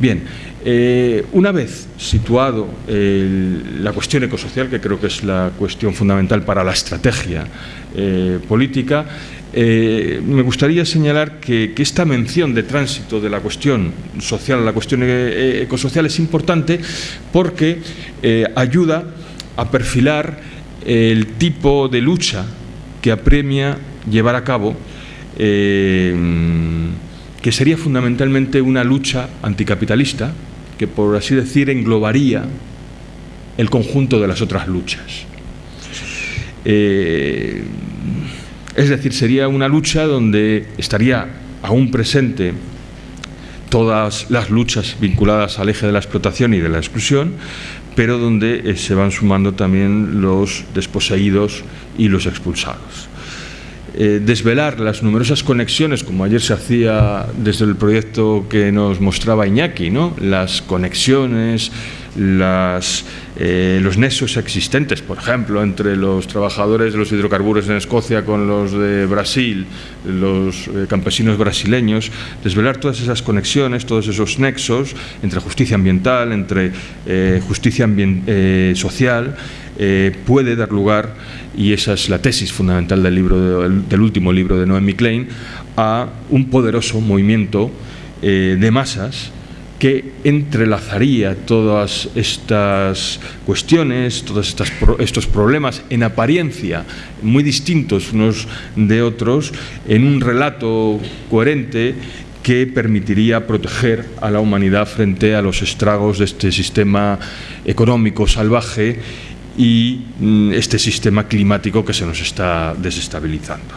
Bien, eh, una vez situado la cuestión ecosocial, que creo que es la cuestión fundamental para la estrategia eh, política, eh, me gustaría señalar que, esta mención de tránsito de la cuestión social a la cuestión ecosocial es importante porque ayuda a perfilar el tipo de lucha que apremia llevar a cabo que sería fundamentalmente una lucha anticapitalista, que por así decir englobaría el conjunto de las otras luchas. Eh, es decir, sería una lucha donde estaría aún presente todas las luchas vinculadas al eje de la explotación y de la exclusión, pero donde eh, se van sumando también los desposeídos y los expulsados. Eh, desvelar las numerosas conexiones, como ayer se hacía desde el proyecto que nos mostraba Iñaki, ¿no? las conexiones, las, eh, los nexos existentes, por ejemplo, entre los trabajadores de los hidrocarburos en Escocia con los de Brasil, los eh, campesinos brasileños, desvelar todas esas conexiones, todos esos nexos entre justicia ambiental, entre justicia social, eh, puede dar lugar, y esa es la tesis fundamental del, libro del último libro de Noemi Klein, a un poderoso movimiento eh, de masas que entrelazaría todas estas cuestiones, todos estos problemas en apariencia muy distintos unos de otros, en un relato coherente que permitiría proteger a la humanidad frente a los estragos de este sistema económico salvaje y mm, este sistema climático que se nos está desestabilizando.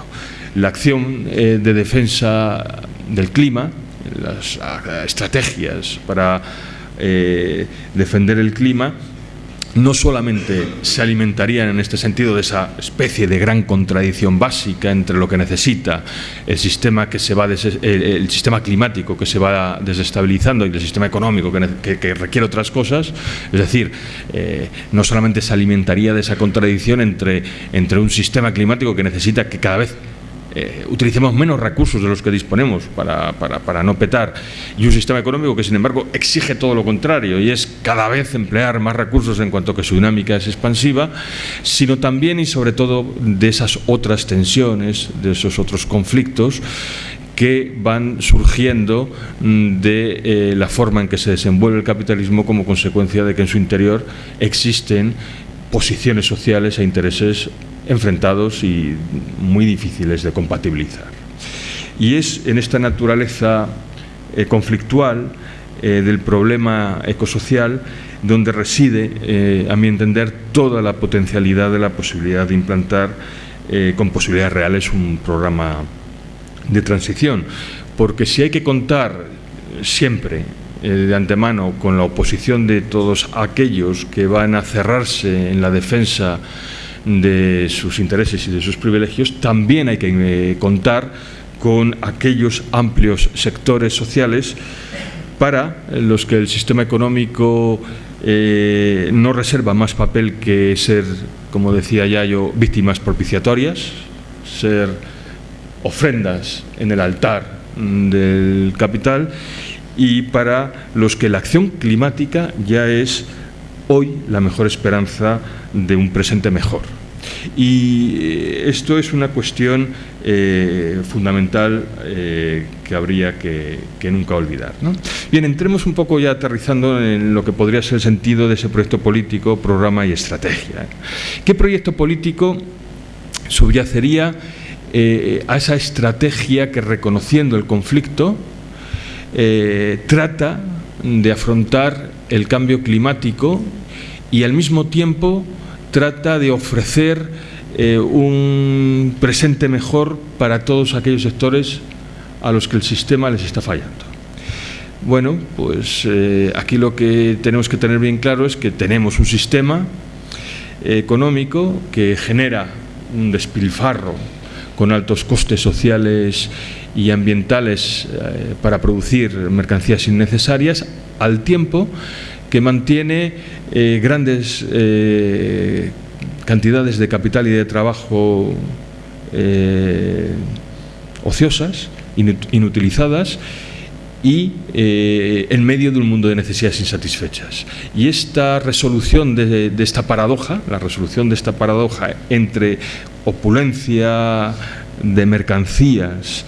La acción eh, de defensa del clima, las ah, estrategias para eh, defender el clima, no solamente se alimentarían en este sentido de esa especie de gran contradicción básica entre lo que necesita el sistema que se va el, sistema climático que se va desestabilizando y el sistema económico que, requiere otras cosas, es decir, eh, no solamente se alimentaría de esa contradicción entre, entre un sistema climático que necesita que cada vez eh, utilicemos menos recursos de los que disponemos para, para, no petar y un sistema económico que sin embargo exige todo lo contrario y es cada vez emplear más recursos en cuanto que su dinámica es expansiva, sino también y sobre todo de esas otras tensiones, de esos otros conflictos que van surgiendo mm, de eh, la forma en que se desenvuelve el capitalismo como consecuencia de que en su interior existen posiciones sociales e intereses enfrentados y muy difíciles de compatibilizar. Y es en esta naturaleza eh, conflictual eh, del problema ecosocial donde reside, eh, a mi entender, toda la potencialidad de la posibilidad de implantar con posibilidades reales un programa de transición. Porque si hay que contar siempre de antemano con la oposición de todos aquellos que van a cerrarse en la defensa de sus intereses y de sus privilegios, también hay que eh, contar con aquellos amplios sectores sociales para los que el sistema económico eh, no reserva más papel que ser, como decía ya yo, víctimas propiciatorias, ser ofrendas en el altar del capital y para los que la acción climática ya es hoy la mejor esperanza de un presente mejor. Y eh, esto es una cuestión eh, fundamental eh, que habría que, nunca olvidar. Bien, entremos un poco ya aterrizando en lo que podría ser el sentido de ese proyecto político, programa y estrategia. ¿Qué proyecto político subyacería a esa estrategia que reconociendo el conflicto trata de afrontar el cambio climático y al mismo tiempo trata de ofrecer eh, un presente mejor para todos aquellos sectores a los que el sistema les está fallando. Bueno, pues eh, aquí lo que tenemos que tener bien claro es que tenemos un sistema económico que genera un despilfarro con altos costes sociales y ambientales eh, para producir mercancías innecesarias, al tiempo que mantiene eh, grandes eh, cantidades de capital y de trabajo ociosas, inutilizadas y en medio de un mundo de necesidades insatisfechas. Y esta resolución de, de, esta paradoja, la resolución de esta paradoja entre opulencia de mercancías,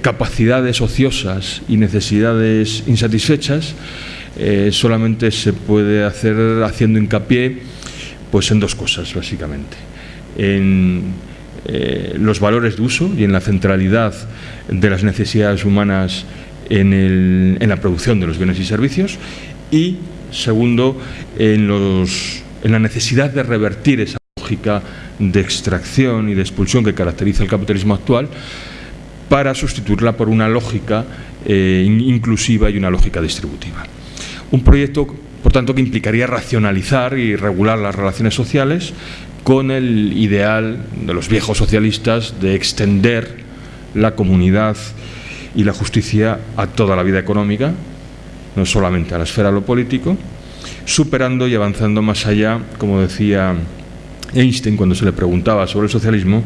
capacidades ociosas y necesidades insatisfechas, eh, solamente se puede hacer haciendo hincapié pues en dos cosas básicamente. En eh, los valores de uso y en la centralidad de las necesidades humanas en, la producción de los bienes y servicios y segundo en, en la necesidad de revertir esa lógica de extracción y de expulsión que caracteriza el capitalismo actual para sustituirla por una lógica eh, inclusiva y una lógica distributiva. Un proyecto, por tanto, que implicaría racionalizar y regular las relaciones sociales con el ideal de los viejos socialistas de extender la comunidad y la justicia a toda la vida económica, no solamente a la esfera de lo político, superando y avanzando más allá, como decía Einstein cuando se le preguntaba sobre el socialismo,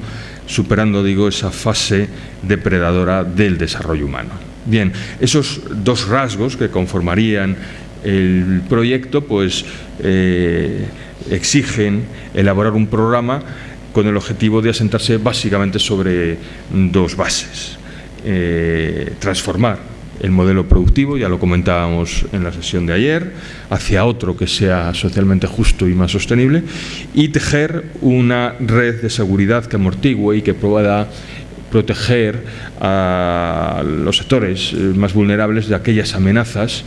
superando, digo, esa fase depredadora del desarrollo humano. Bien, esos dos rasgos que conformarían el proyecto, pues eh, exigen elaborar un programa con el objetivo de asentarse básicamente sobre dos bases. Eh, transformar el modelo productivo, ya lo comentábamos en la sesión de ayer, hacia otro que sea socialmente justo y más sostenible, y tejer una red de seguridad que amortigue y que pueda proteger a los sectores más vulnerables de aquellas amenazas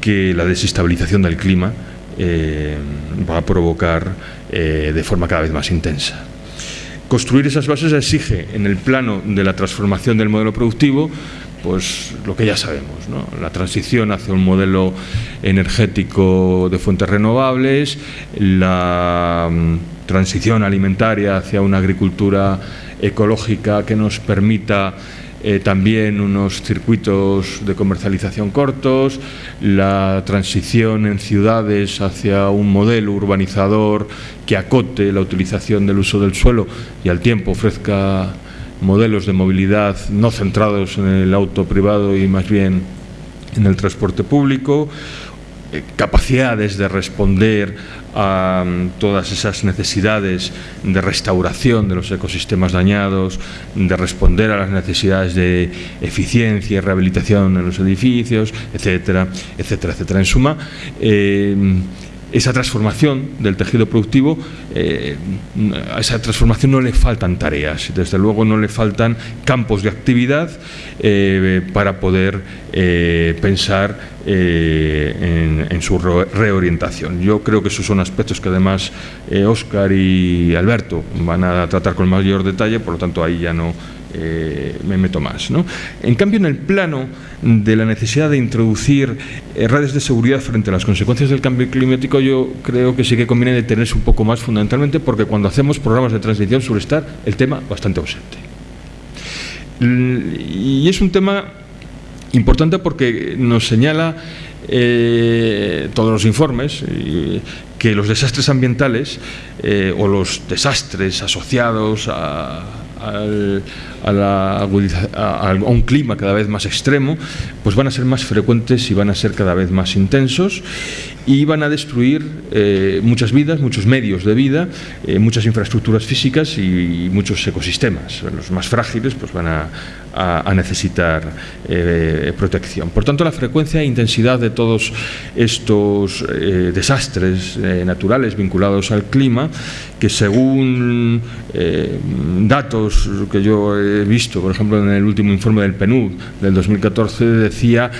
que la desestabilización del clima eh, va a provocar eh, de forma cada vez más intensa. Construir esas bases exige, en el plano de la transformación del modelo productivo, pues lo que ya sabemos, la transición hacia un modelo energético de fuentes renovables, la mm, transición alimentaria hacia una agricultura ecológica que nos permita eh, también unos circuitos de comercialización cortos, la transición en ciudades hacia un modelo urbanizador que acote la utilización del uso del suelo y al tiempo ofrezca modelos de movilidad no centrados en el auto privado y más bien en el transporte público, eh, capacidades de responder a mm, todas esas necesidades de restauración de los ecosistemas dañados, de responder a las necesidades de eficiencia y rehabilitación en los edificios, etcétera, etcétera, etcétera. En suma, eh, esa transformación del tejido productivo, eh, a esa transformación no le faltan tareas, desde luego no le faltan campos de actividad eh, para poder eh, pensar en, su reorientación. Yo creo que esos son aspectos que además Óscar y Alberto van a tratar con mayor detalle, por lo tanto ahí ya no eh, me meto más. ¿no? En cambio, en el plano de la necesidad de introducir eh, redes de seguridad frente a las consecuencias del cambio climático, yo creo que sí que conviene detenerse un poco más fundamentalmente porque cuando hacemos programas de transición suele estar el tema bastante ausente. Y es un tema importante porque nos señala eh, todos los informes que los desastres ambientales o los desastres asociados a, a, un clima cada vez más extremo, pues van a ser más frecuentes y van a ser cada vez más intensos y van a destruir eh, muchas vidas, muchos medios de vida, eh, muchas infraestructuras físicas y, muchos ecosistemas. Los más frágiles pues van a, necesitar eh, protección. Por tanto, la frecuencia e intensidad de todos estos desastres naturales vinculados al clima, que según datos que yo he visto, por ejemplo, en el último informe del PNUD del 2014, decía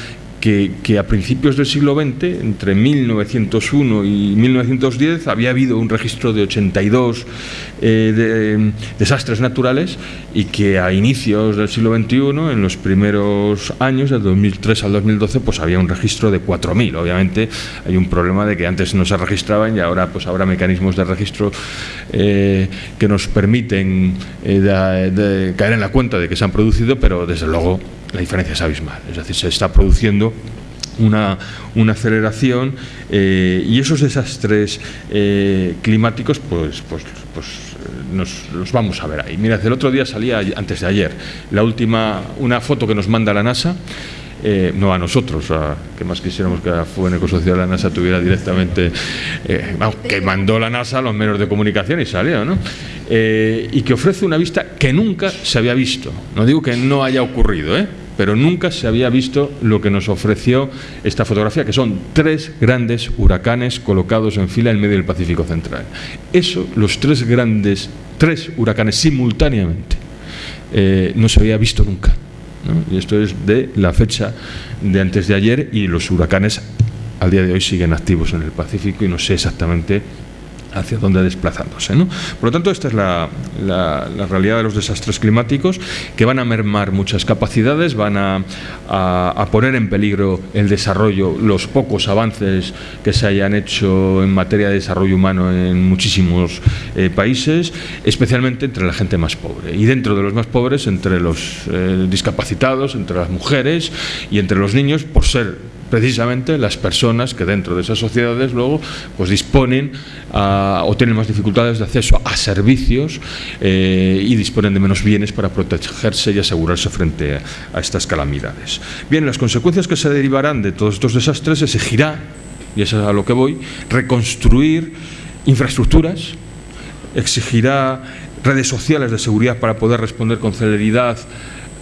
que, a principios del siglo XX, entre 1901 y 1910, había habido un registro de 82 eh, desastres naturales y que a inicios del siglo XXI, en los primeros años, del 2003 al 2012, pues había un registro de 4.000. Obviamente hay un problema de que antes no se registraban y ahora pues habrá mecanismos de registro eh, que nos permiten eh, caer en la cuenta de que se han producido, pero desde luego la diferencia es abismal. Es decir, se está produciendo una, aceleración eh, y esos desastres eh, climáticos pues, pues, pues nos, los vamos a ver ahí. Mira, el otro día salía, antes de ayer, la última, una foto que nos manda la NASA, eh, no a nosotros, a, que más quisiéramos que la Fuene Ecosocial la NASA tuviera directamente, que mandó la NASA a los medios de comunicación y salió, ¿no? y que ofrece una vista que nunca se había visto. No digo que no haya ocurrido, ¿eh? Pero nunca se había visto lo que nos ofreció esta fotografía, que son tres grandes huracanes colocados en fila en medio del Pacífico Central. Eso, los tres grandes, tres huracanes simultáneamente, eh, no se había visto nunca. Y esto es de la fecha de antes de ayer y los huracanes al día de hoy siguen activos en el Pacífico y no sé exactamente hacia dónde desplazándose. ¿no? Por lo tanto, esta es la, realidad de los desastres climáticos que van a mermar muchas capacidades, van a, poner en peligro el desarrollo, los pocos avances que se hayan hecho en materia de desarrollo humano en muchísimos eh, países, especialmente entre la gente más pobre. Y dentro de los más pobres, entre los eh, discapacitados, entre las mujeres y entre los niños, por ser precisamente las personas que dentro de esas sociedades luego pues disponen o tienen más dificultades de acceso a servicios eh, y disponen de menos bienes para protegerse y asegurarse frente a, estas calamidades. Bien, las consecuencias que se derivarán de todos estos desastres exigirá, y eso es a lo que voy, reconstruir infraestructuras, exigirá redes sociales de seguridad para poder responder con celeridad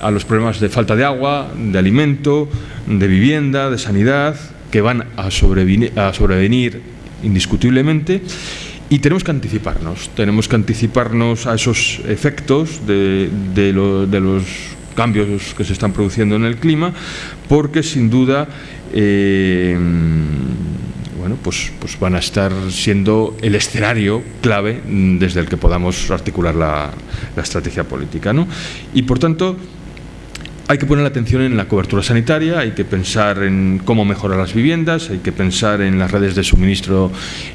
a los problemas de falta de agua, de alimento, de vivienda, de sanidad, que van a sobrevenir, indiscutiblemente y tenemos que anticiparnos, tenemos que anticiparnos a esos efectos de, los cambios que se están produciendo en el clima, porque sin duda eh, bueno, pues, pues van a estar siendo el escenario clave desde el que podamos articular la, la estrategia política. ¿no? Y por tanto, hay que poner la atención en la cobertura sanitaria, hay que pensar en cómo mejorar las viviendas, hay que pensar en las redes de suministro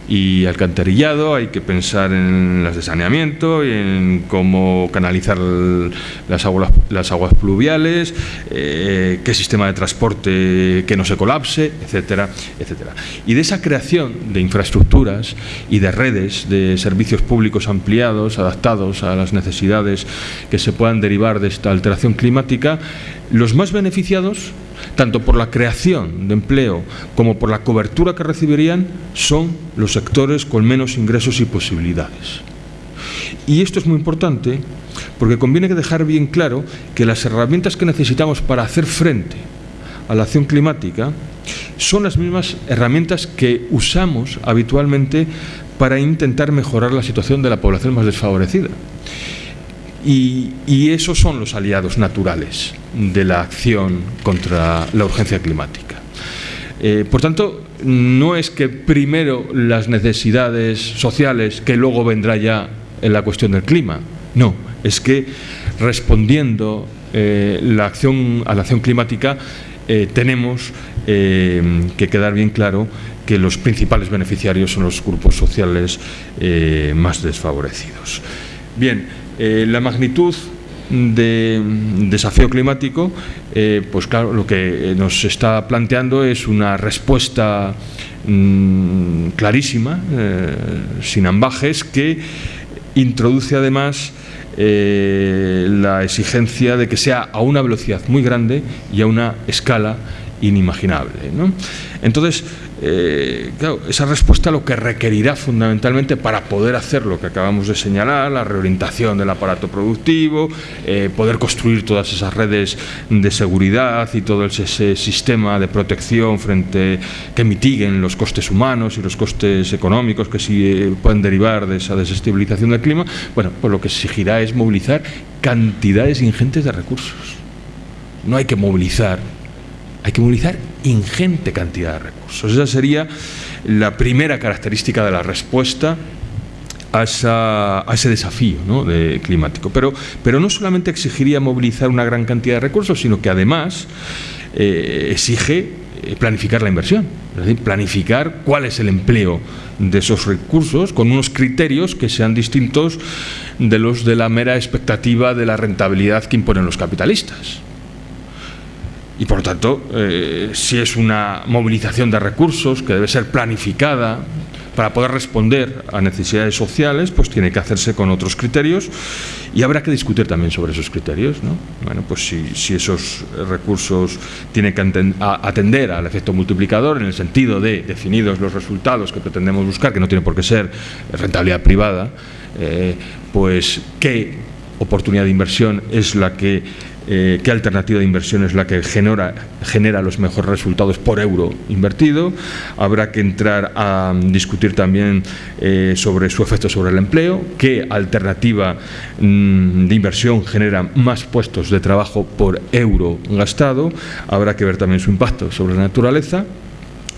y alcantarillado, hay que pensar en las de saneamiento, en cómo canalizar las aguas, pluviales, eh, qué sistema de transporte que no se colapse, etcétera, etcétera. Y de esa creación de infraestructuras y de redes de servicios públicos ampliados, adaptados a las necesidades que se puedan derivar de esta alteración climática, los más beneficiados, tanto por la creación de empleo como por la cobertura que recibirían, son los sectores con menos ingresos y posibilidades. Y esto es muy importante porque conviene dejar bien claro que las herramientas que necesitamos para hacer frente a la acción climática son las mismas herramientas que usamos habitualmente para intentar mejorar la situación de la población más desfavorecida. Y, esos son los aliados naturales de la acción contra la urgencia climática. Eh, por tanto, no es que primero las necesidades sociales, que luego vendrá ya en la cuestión del clima, no, es que respondiendo eh, la acción, a la acción climática eh, tenemos que quedar bien claro que los principales beneficiarios son los grupos sociales más desfavorecidos. Bien, eh, la magnitud de desafío climático, eh, pues claro, lo que nos está planteando es una respuesta mm, clarísima, eh, sin ambajes, que introduce además la exigencia de que sea a una velocidad muy grande y a una escala inimaginable. Entonces, eh, esa respuesta lo que requerirá fundamentalmente para poder hacer lo que acabamos de señalar, la reorientación del aparato productivo, eh, poder construir todas esas redes de seguridad y todo ese sistema de protección frente que mitiguen los costes humanos y los costes económicos que sí eh, pueden derivar de esa desestabilización del clima, bueno, pues lo que exigirá es movilizar cantidades ingentes de recursos. No hay que movilizar hay que movilizar ingente cantidad de recursos. Esa sería la primera característica de la respuesta a, ese desafío climático. Pero, pero no solamente exigiría movilizar una gran cantidad de recursos, sino que además eh, exige eh, planificar la inversión, es decir, planificar cuál es el empleo de esos recursos con unos criterios que sean distintos de los de la mera expectativa de la rentabilidad que imponen los capitalistas y por lo tanto, eh, si es una movilización de recursos que debe ser planificada para poder responder a necesidades sociales, pues tiene que hacerse con otros criterios y habrá que discutir también sobre esos criterios. ¿no? Bueno, pues si, esos recursos tienen que atender al efecto multiplicador en el sentido de definidos los resultados que pretendemos buscar, que no tiene por qué ser rentabilidad privada, eh, pues qué oportunidad de inversión es la que eh, qué alternativa de inversión es la que genera, genera los mejores resultados por euro invertido. Habrá que entrar a discutir también eh, sobre su efecto sobre el empleo, qué alternativa mm, de inversión genera más puestos de trabajo por euro gastado. Habrá que ver también su impacto sobre la naturaleza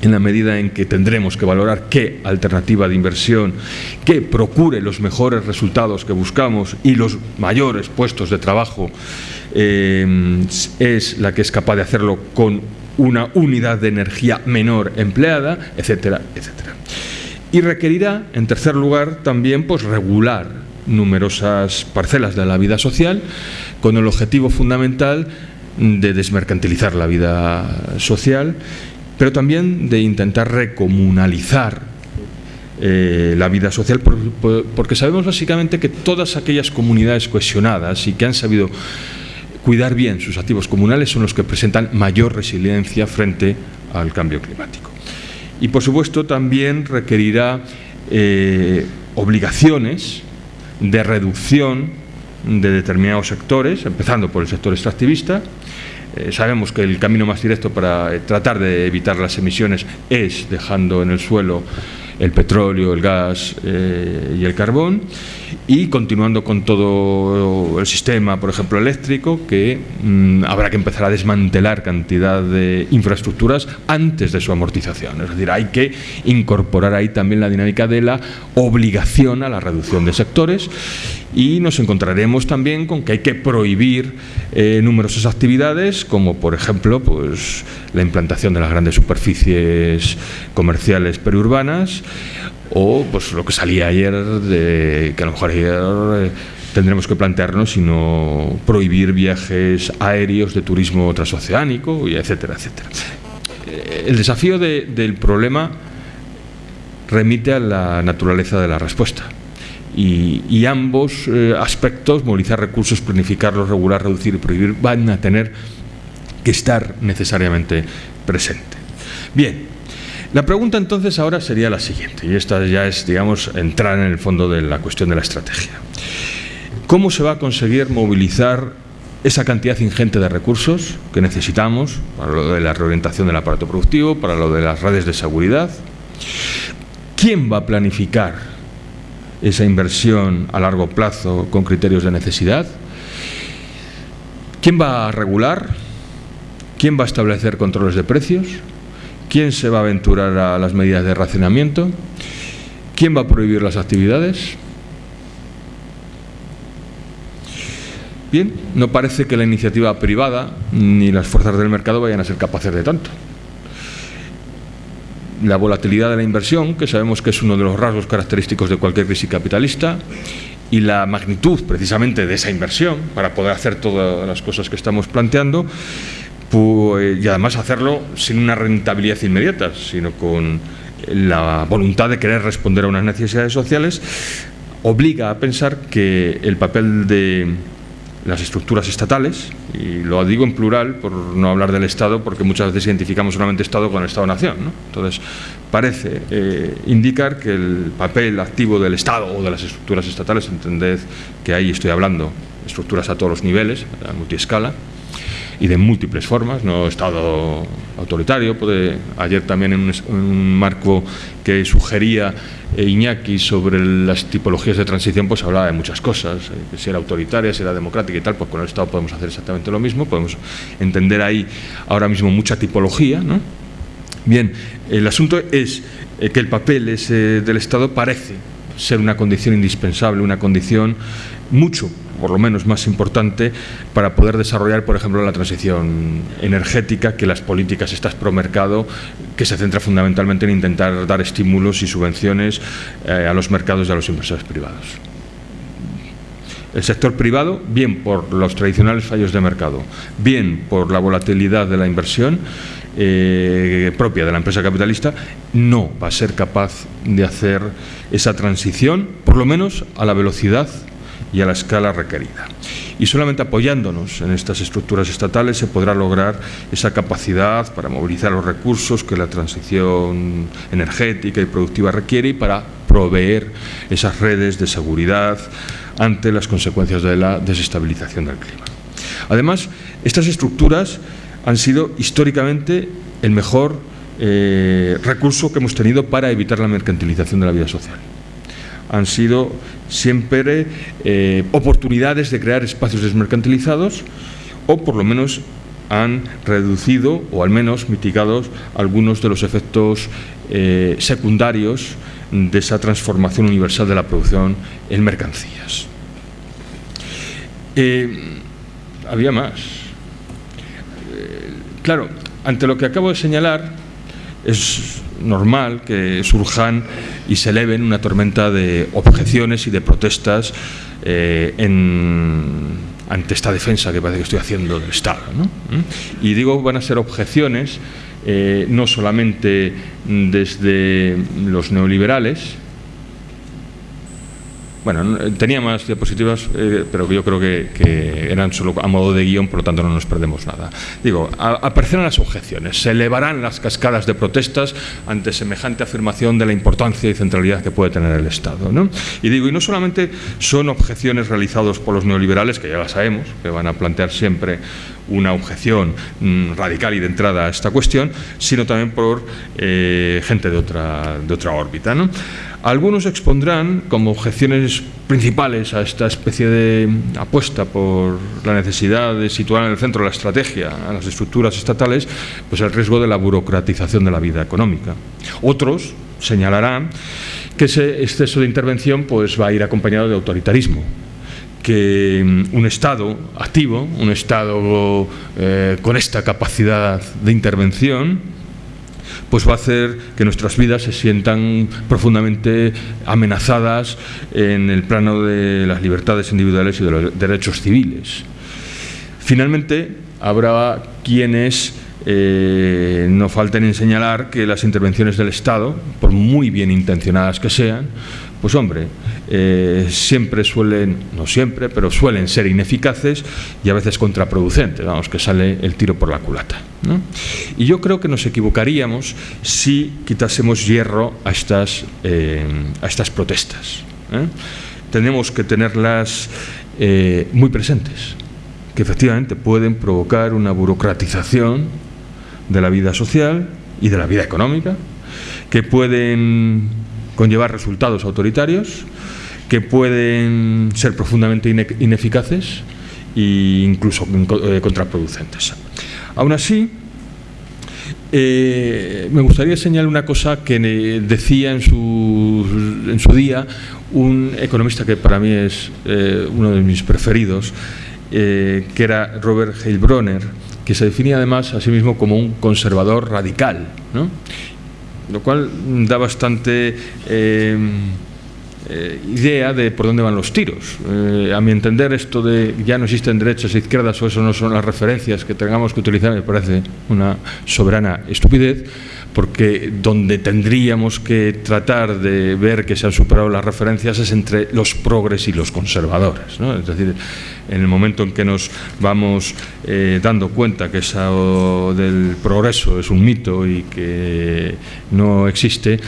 en la medida en que tendremos que valorar qué alternativa de inversión que procure los mejores resultados que buscamos y los mayores puestos de trabajo eh, es la que es capaz de hacerlo con una unidad de energía menor empleada, etcétera, etcétera. Y requerirá, en tercer lugar, también pues, regular numerosas parcelas de la vida social con el objetivo fundamental de desmercantilizar la vida social pero también de intentar recomunalizar eh, la vida social, porque sabemos básicamente que todas aquellas comunidades cohesionadas y que han sabido cuidar bien sus activos comunales son los que presentan mayor resiliencia frente al cambio climático. Y por supuesto también requerirá eh, obligaciones de reducción de determinados sectores, empezando por el sector extractivista. Eh, sabemos que el camino más directo para tratar de evitar las emisiones es dejando en el suelo el petróleo, el gas eh, y el carbón, y continuando con todo el sistema, por ejemplo, eléctrico, que mm, habrá que empezar a desmantelar cantidad de infraestructuras antes de su amortización. Es decir, hay que incorporar ahí también la dinámica de la obligación a la reducción de sectores y nos encontraremos también con que hay que prohibir eh, numerosas actividades como por ejemplo pues, la implantación de las grandes superficies comerciales periurbanas o pues lo que salía ayer de que a lo mejor ayer eh, tendremos que plantearnos sino prohibir viajes aéreos de turismo transoceánico y etcétera etcétera eh, el desafío del problema remite a la naturaleza de la respuesta y, ambos eh, aspectos, movilizar recursos, planificarlos, regular, reducir y prohibir, van a tener que estar necesariamente presentes. Bien, la pregunta entonces ahora sería la siguiente, y esta ya es, digamos, entrar en el fondo de la cuestión de la estrategia. ¿Cómo se va a conseguir movilizar esa cantidad ingente de recursos que necesitamos para lo de la reorientación del aparato productivo, para lo de las redes de seguridad? ¿Quién va a planificar esa inversión a largo plazo con criterios de necesidad? ¿Quién va a regular? ¿Quién va a establecer controles de precios? ¿Quién se va a aventurar a las medidas de racionamiento? ¿Quién va a prohibir las actividades? Bien, no parece que la iniciativa privada ni las fuerzas del mercado vayan a ser capaces de tanto la volatilidad de la inversión, que sabemos que es uno de los rasgos característicos de cualquier crisis capitalista, y la magnitud precisamente de esa inversión para poder hacer todas las cosas que estamos planteando, pues, y además hacerlo sin una rentabilidad inmediata, sino con la voluntad de querer responder a unas necesidades sociales, obliga a pensar que el papel de las estructuras estatales, y lo digo en plural por no hablar del Estado, porque muchas veces identificamos solamente Estado con el Estado-Nación. Entonces, parece eh, indicar que el papel activo del Estado o de las estructuras estatales, entended que ahí estoy hablando, estructuras a todos los niveles, a multiescala, y de múltiples formas, no Estado autoritario, puede, ayer también en un, marco que sugería eh, Iñaki sobre las tipologías de transición, pues hablaba de muchas cosas, eh, si era autoritaria, si era democrática y tal, pues con el Estado podemos hacer exactamente lo mismo, podemos entender ahí ahora mismo mucha tipología, ¿no? Bien, el asunto es eh, que el papel del Estado parece ser una condición indispensable, una condición mucho por lo menos más importante para poder desarrollar, por ejemplo, la transición energética que las políticas estas pro mercado, que se centra fundamentalmente en intentar dar estímulos y subvenciones eh, a los mercados y a los inversores privados. El sector privado, bien por los tradicionales fallos de mercado, bien por la volatilidad de la inversión eh, propia de la empresa capitalista, no va a ser capaz de hacer esa transición, por lo menos a la velocidad y a la escala requerida. Y solamente apoyándonos en estas estructuras estatales se podrá lograr esa capacidad para movilizar los recursos que la transición energética y productiva requiere y para proveer esas redes de seguridad ante las consecuencias de la desestabilización del clima. Además, estas estructuras han sido históricamente el mejor eh, recurso que hemos tenido para evitar la mercantilización de la vida social han sido siempre eh, oportunidades de crear espacios desmercantilizados o por lo menos han reducido o al menos mitigado algunos de los efectos eh, secundarios de esa transformación universal de la producción en mercancías. Eh, había más. claro, ante lo que acabo de señalar, es normal que surjan y se eleven una tormenta de objeciones y de protestas eh, ante esta defensa que parece que estoy haciendo del Estado. ¿Mm? Y digo van a ser objeciones eh, no solamente desde los neoliberales, bueno, tenía más diapositivas, eh, pero yo creo que, eran solo a modo de guion, por lo tanto no nos perdemos nada. Digo, aparecerán las objeciones, se elevarán las cascadas de protestas ante semejante afirmación de la importancia y centralidad que puede tener el Estado. ¿no? Y digo, y no solamente son objeciones realizadas por los neoliberales, que ya las sabemos, que van a plantear siempre una objeción mm, radical y de entrada a esta cuestión, sino también por eh, gente de otra, de otra órbita. ¿no? Algunos expondrán como objeciones principales a esta especie de apuesta por la necesidad de situar en el centro la estrategia a las estructuras estatales, pues el riesgo de la burocratización de la vida económica. Otros señalarán que ese exceso de intervención pues, va a ir acompañado de autoritarismo, que mm, un Estado activo, un Estado eh, con esta capacidad de intervención, pues va a hacer que nuestras vidas se sientan profundamente amenazadas en el plano de las libertades individuales y de los derechos civiles. Finalmente, habrá quienes eh, no falten en señalar que las intervenciones del Estado, por muy bien intencionadas que sean, pues hombre, eh, siempre suelen, no siempre, pero suelen ser ineficaces y a veces contraproducentes, vamos, que sale el tiro por la culata. Y yo creo que nos equivocaríamos si quitásemos hierro a estas, eh, a estas protestas. ¿eh? Tenemos que tenerlas muy presentes, que efectivamente pueden provocar una burocratización de la vida social y de la vida económica, que pueden conllevar resultados autoritarios que pueden ser profundamente ineficaces e incluso eh, contraproducentes. Aún así, eh, me gustaría señalar una cosa que decía en su, día un economista que para mí es eh, uno de mis preferidos, que era Robert Heilbronner, que se definía además a sí mismo como un conservador radical. ¿no? lo cual da bastante eh, idea de por dónde van los tiros. Eh, a mi entender, esto de ya no existen derechas e izquierdas o eso no son las referencias que tengamos que utilizar, me parece una soberana estupidez porque donde tendríamos que tratar de ver que se han superado las referencias es entre los progres y los conservadores. ¿no? Es decir, en el momento en que nos vamos eh, dando cuenta que eso del progreso es un mito y que no existe,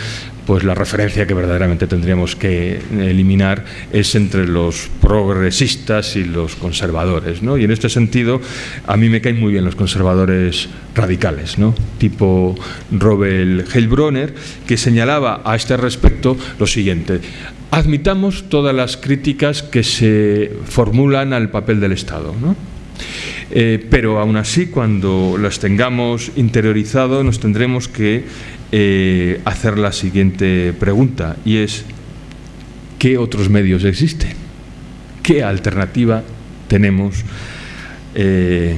pues la referencia que verdaderamente tendríamos que eliminar es entre los progresistas y los conservadores. ¿no? Y en este sentido, a mí me caen muy bien los conservadores radicales, ¿no? tipo Robert Heilbronner, que señalaba a este respecto lo siguiente. Admitamos todas las críticas que se formulan al papel del Estado. ¿no? Eh, pero aún así, cuando las tengamos interiorizado, nos tendremos que eh, hacer la siguiente pregunta y es ¿qué otros medios existen? ¿Qué alternativa tenemos eh,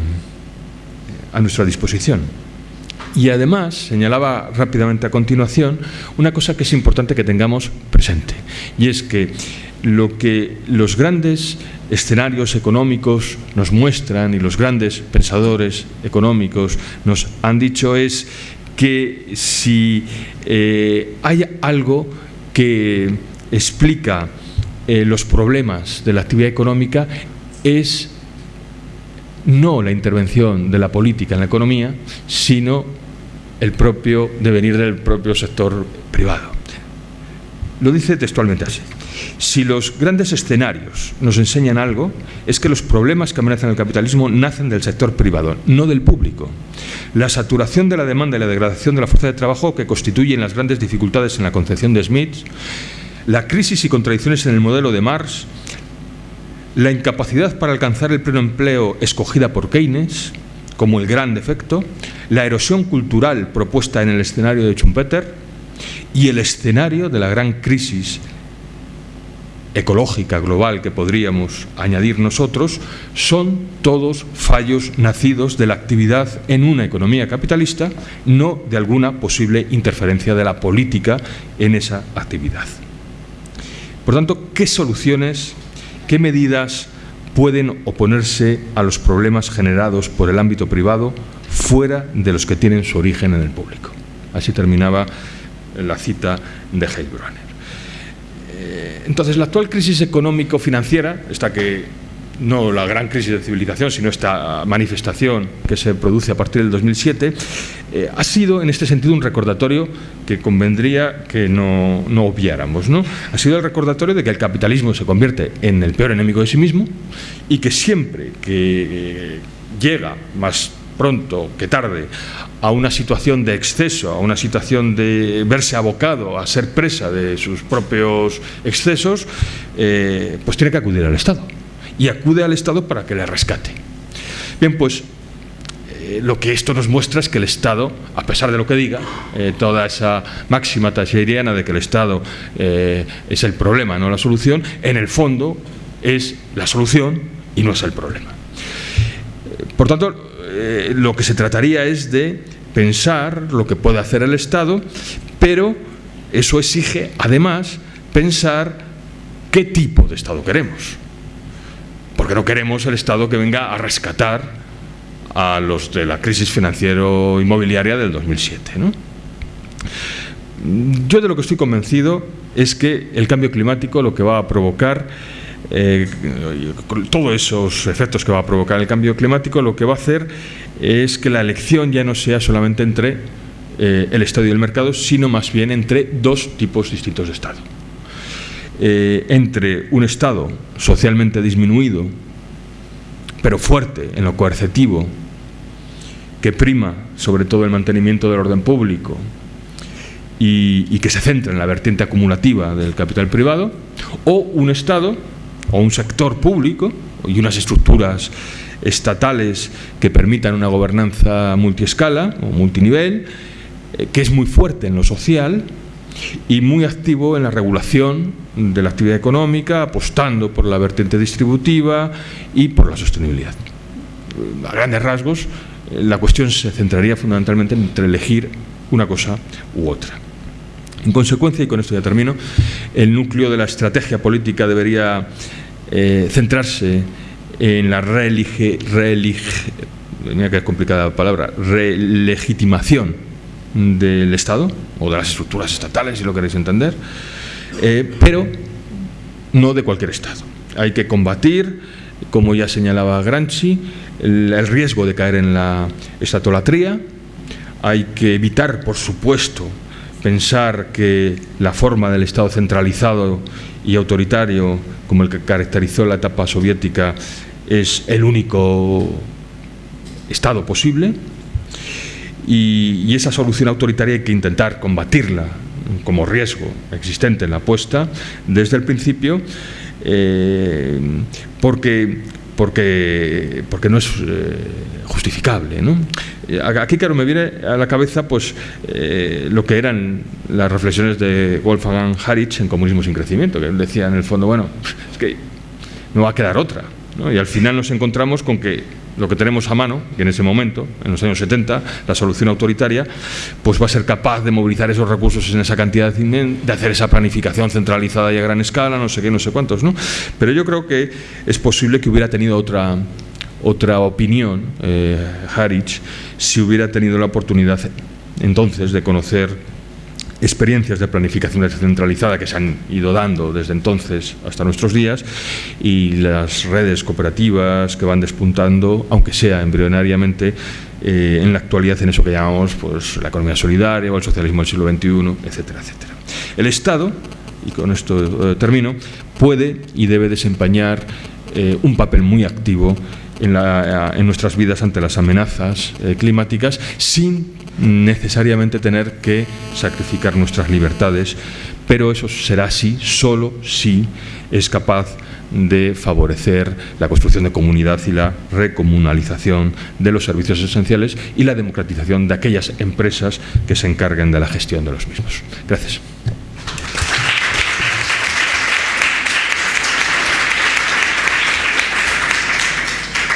a nuestra disposición? Y además, señalaba rápidamente a continuación, una cosa que es importante que tengamos presente, y es que lo que los grandes escenarios económicos nos muestran y los grandes pensadores económicos nos han dicho es que si eh, hay algo que explica eh, los problemas de la actividad económica es no la intervención de la política en la economía, sino el propio devenir del propio sector privado. Lo dice textualmente así. Si los grandes escenarios nos enseñan algo, es que los problemas que amenazan el capitalismo nacen del sector privado, no del público. La saturación de la demanda y la degradación de la fuerza de trabajo que constituyen las grandes dificultades en la concepción de Smith, la crisis y contradicciones en el modelo de Marx, la incapacidad para alcanzar el pleno empleo escogida por Keynes, como el gran defecto, la erosión cultural propuesta en el escenario de Schumpeter y el escenario de la gran crisis ecológica global que podríamos añadir nosotros, son todos fallos nacidos de la actividad en una economía capitalista, no de alguna posible interferencia de la política en esa actividad. Por tanto, ¿qué soluciones, qué medidas pueden oponerse a los problemas generados por el ámbito privado fuera de los que tienen su origen en el público. Así terminaba la cita de Heilbronner. Eh, entonces, la actual crisis económico-financiera, esta que no la gran crisis de civilización, sino esta manifestación que se produce a partir del 2007, eh, ha sido en este sentido un recordatorio que convendría que no, obviáramos. ¿no? Ha sido el recordatorio de que el capitalismo se convierte en el peor enemigo de sí mismo y que siempre que eh, llega más pronto que tarde a una situación de exceso, a una situación de verse abocado a ser presa de sus propios excesos, eh, pues tiene que acudir al Estado y acude al Estado para que le rescate. Bien, pues eh, lo que esto nos muestra es que el Estado, a pesar de lo que diga, eh, toda esa máxima tacheriana de que el Estado es el problema, no la solución, en el fondo es la solución y no es el problema. Por tanto, lo que se trataría es de pensar lo que puede hacer el Estado, pero eso exige, además, pensar qué tipo de Estado queremos porque no queremos el Estado que venga a rescatar a los de la crisis financiero-inmobiliaria del 2007. Yo de lo que estoy convencido es que el cambio climático lo que va a provocar, eh, todos esos efectos que va a provocar el cambio climático, lo que va a hacer es que la elección ya no sea solamente entre eh, el Estado y el mercado, sino más bien entre dos tipos distintos de Estado. Eh, entre un Estado socialmente disminuido, pero fuerte en lo coercitivo, que prima sobre todo el mantenimiento del orden público y, que se centra en la vertiente acumulativa del capital privado, o un Estado o un sector público y unas estructuras estatales que permitan una gobernanza multiescala o multinivel, eh, que es muy fuerte en lo social, y muy activo en la regulación de la actividad económica, apostando por la vertiente distributiva y por la sostenibilidad. A grandes rasgos, la cuestión se centraría fundamentalmente entre elegir una cosa u otra. En consecuencia, y con esto ya termino, el núcleo de la estrategia política debería eh, centrarse en la relige, mira que es complicada la palabra, relegitimación del Estado o de las estructuras estatales, si lo queréis entender, eh, pero no de cualquier Estado. Hay que combatir, como ya señalaba Gramsci, el, riesgo de caer en la estatolatría, hay que evitar, por supuesto, pensar que la forma del Estado centralizado y autoritario, como el que caracterizó la etapa soviética, es el único Estado posible, y, esa solución autoritaria hay que intentar combatirla como riesgo existente en la apuesta desde el principio eh, porque, porque, porque no es eh, justificable. ¿no? Eh, aquí, claro, me viene a la cabeza pues, lo que eran las reflexiones de Wolfgang Haritz en Comunismo sin Crecimiento, que él decía en el fondo, bueno, es que no va a quedar otra. Y al final nos encontramos con que lo que tenemos a mano, que en ese momento, en los años 70, la solución autoritaria, pues va a ser capaz de movilizar esos recursos en esa cantidad de hacer esa planificación centralizada y a gran escala, no sé qué, no sé cuántos, ¿no? Pero yo creo que es posible que hubiera tenido otra, otra opinión, eh, Harich, si hubiera tenido la oportunidad entonces de conocer experiencias de planificación descentralizada que se han ido dando desde entonces hasta nuestros días y las redes cooperativas que van despuntando, aunque sea embrionariamente, eh, en la actualidad en eso que llamamos pues, la economía solidaria o el socialismo del siglo XXI, etcétera, etcétera. El Estado, y con esto eh, termino, puede y debe desempeñar eh, un papel muy activo en, en, nuestras vidas ante las amenazas climáticas sin necesariamente tener que sacrificar nuestras libertades, pero eso será así solo si es capaz de favorecer la construcción de comunidad y la recomunalización de los servicios esenciales y la democratización de aquellas empresas que se encarguen de la gestión de los mismos. Gracias.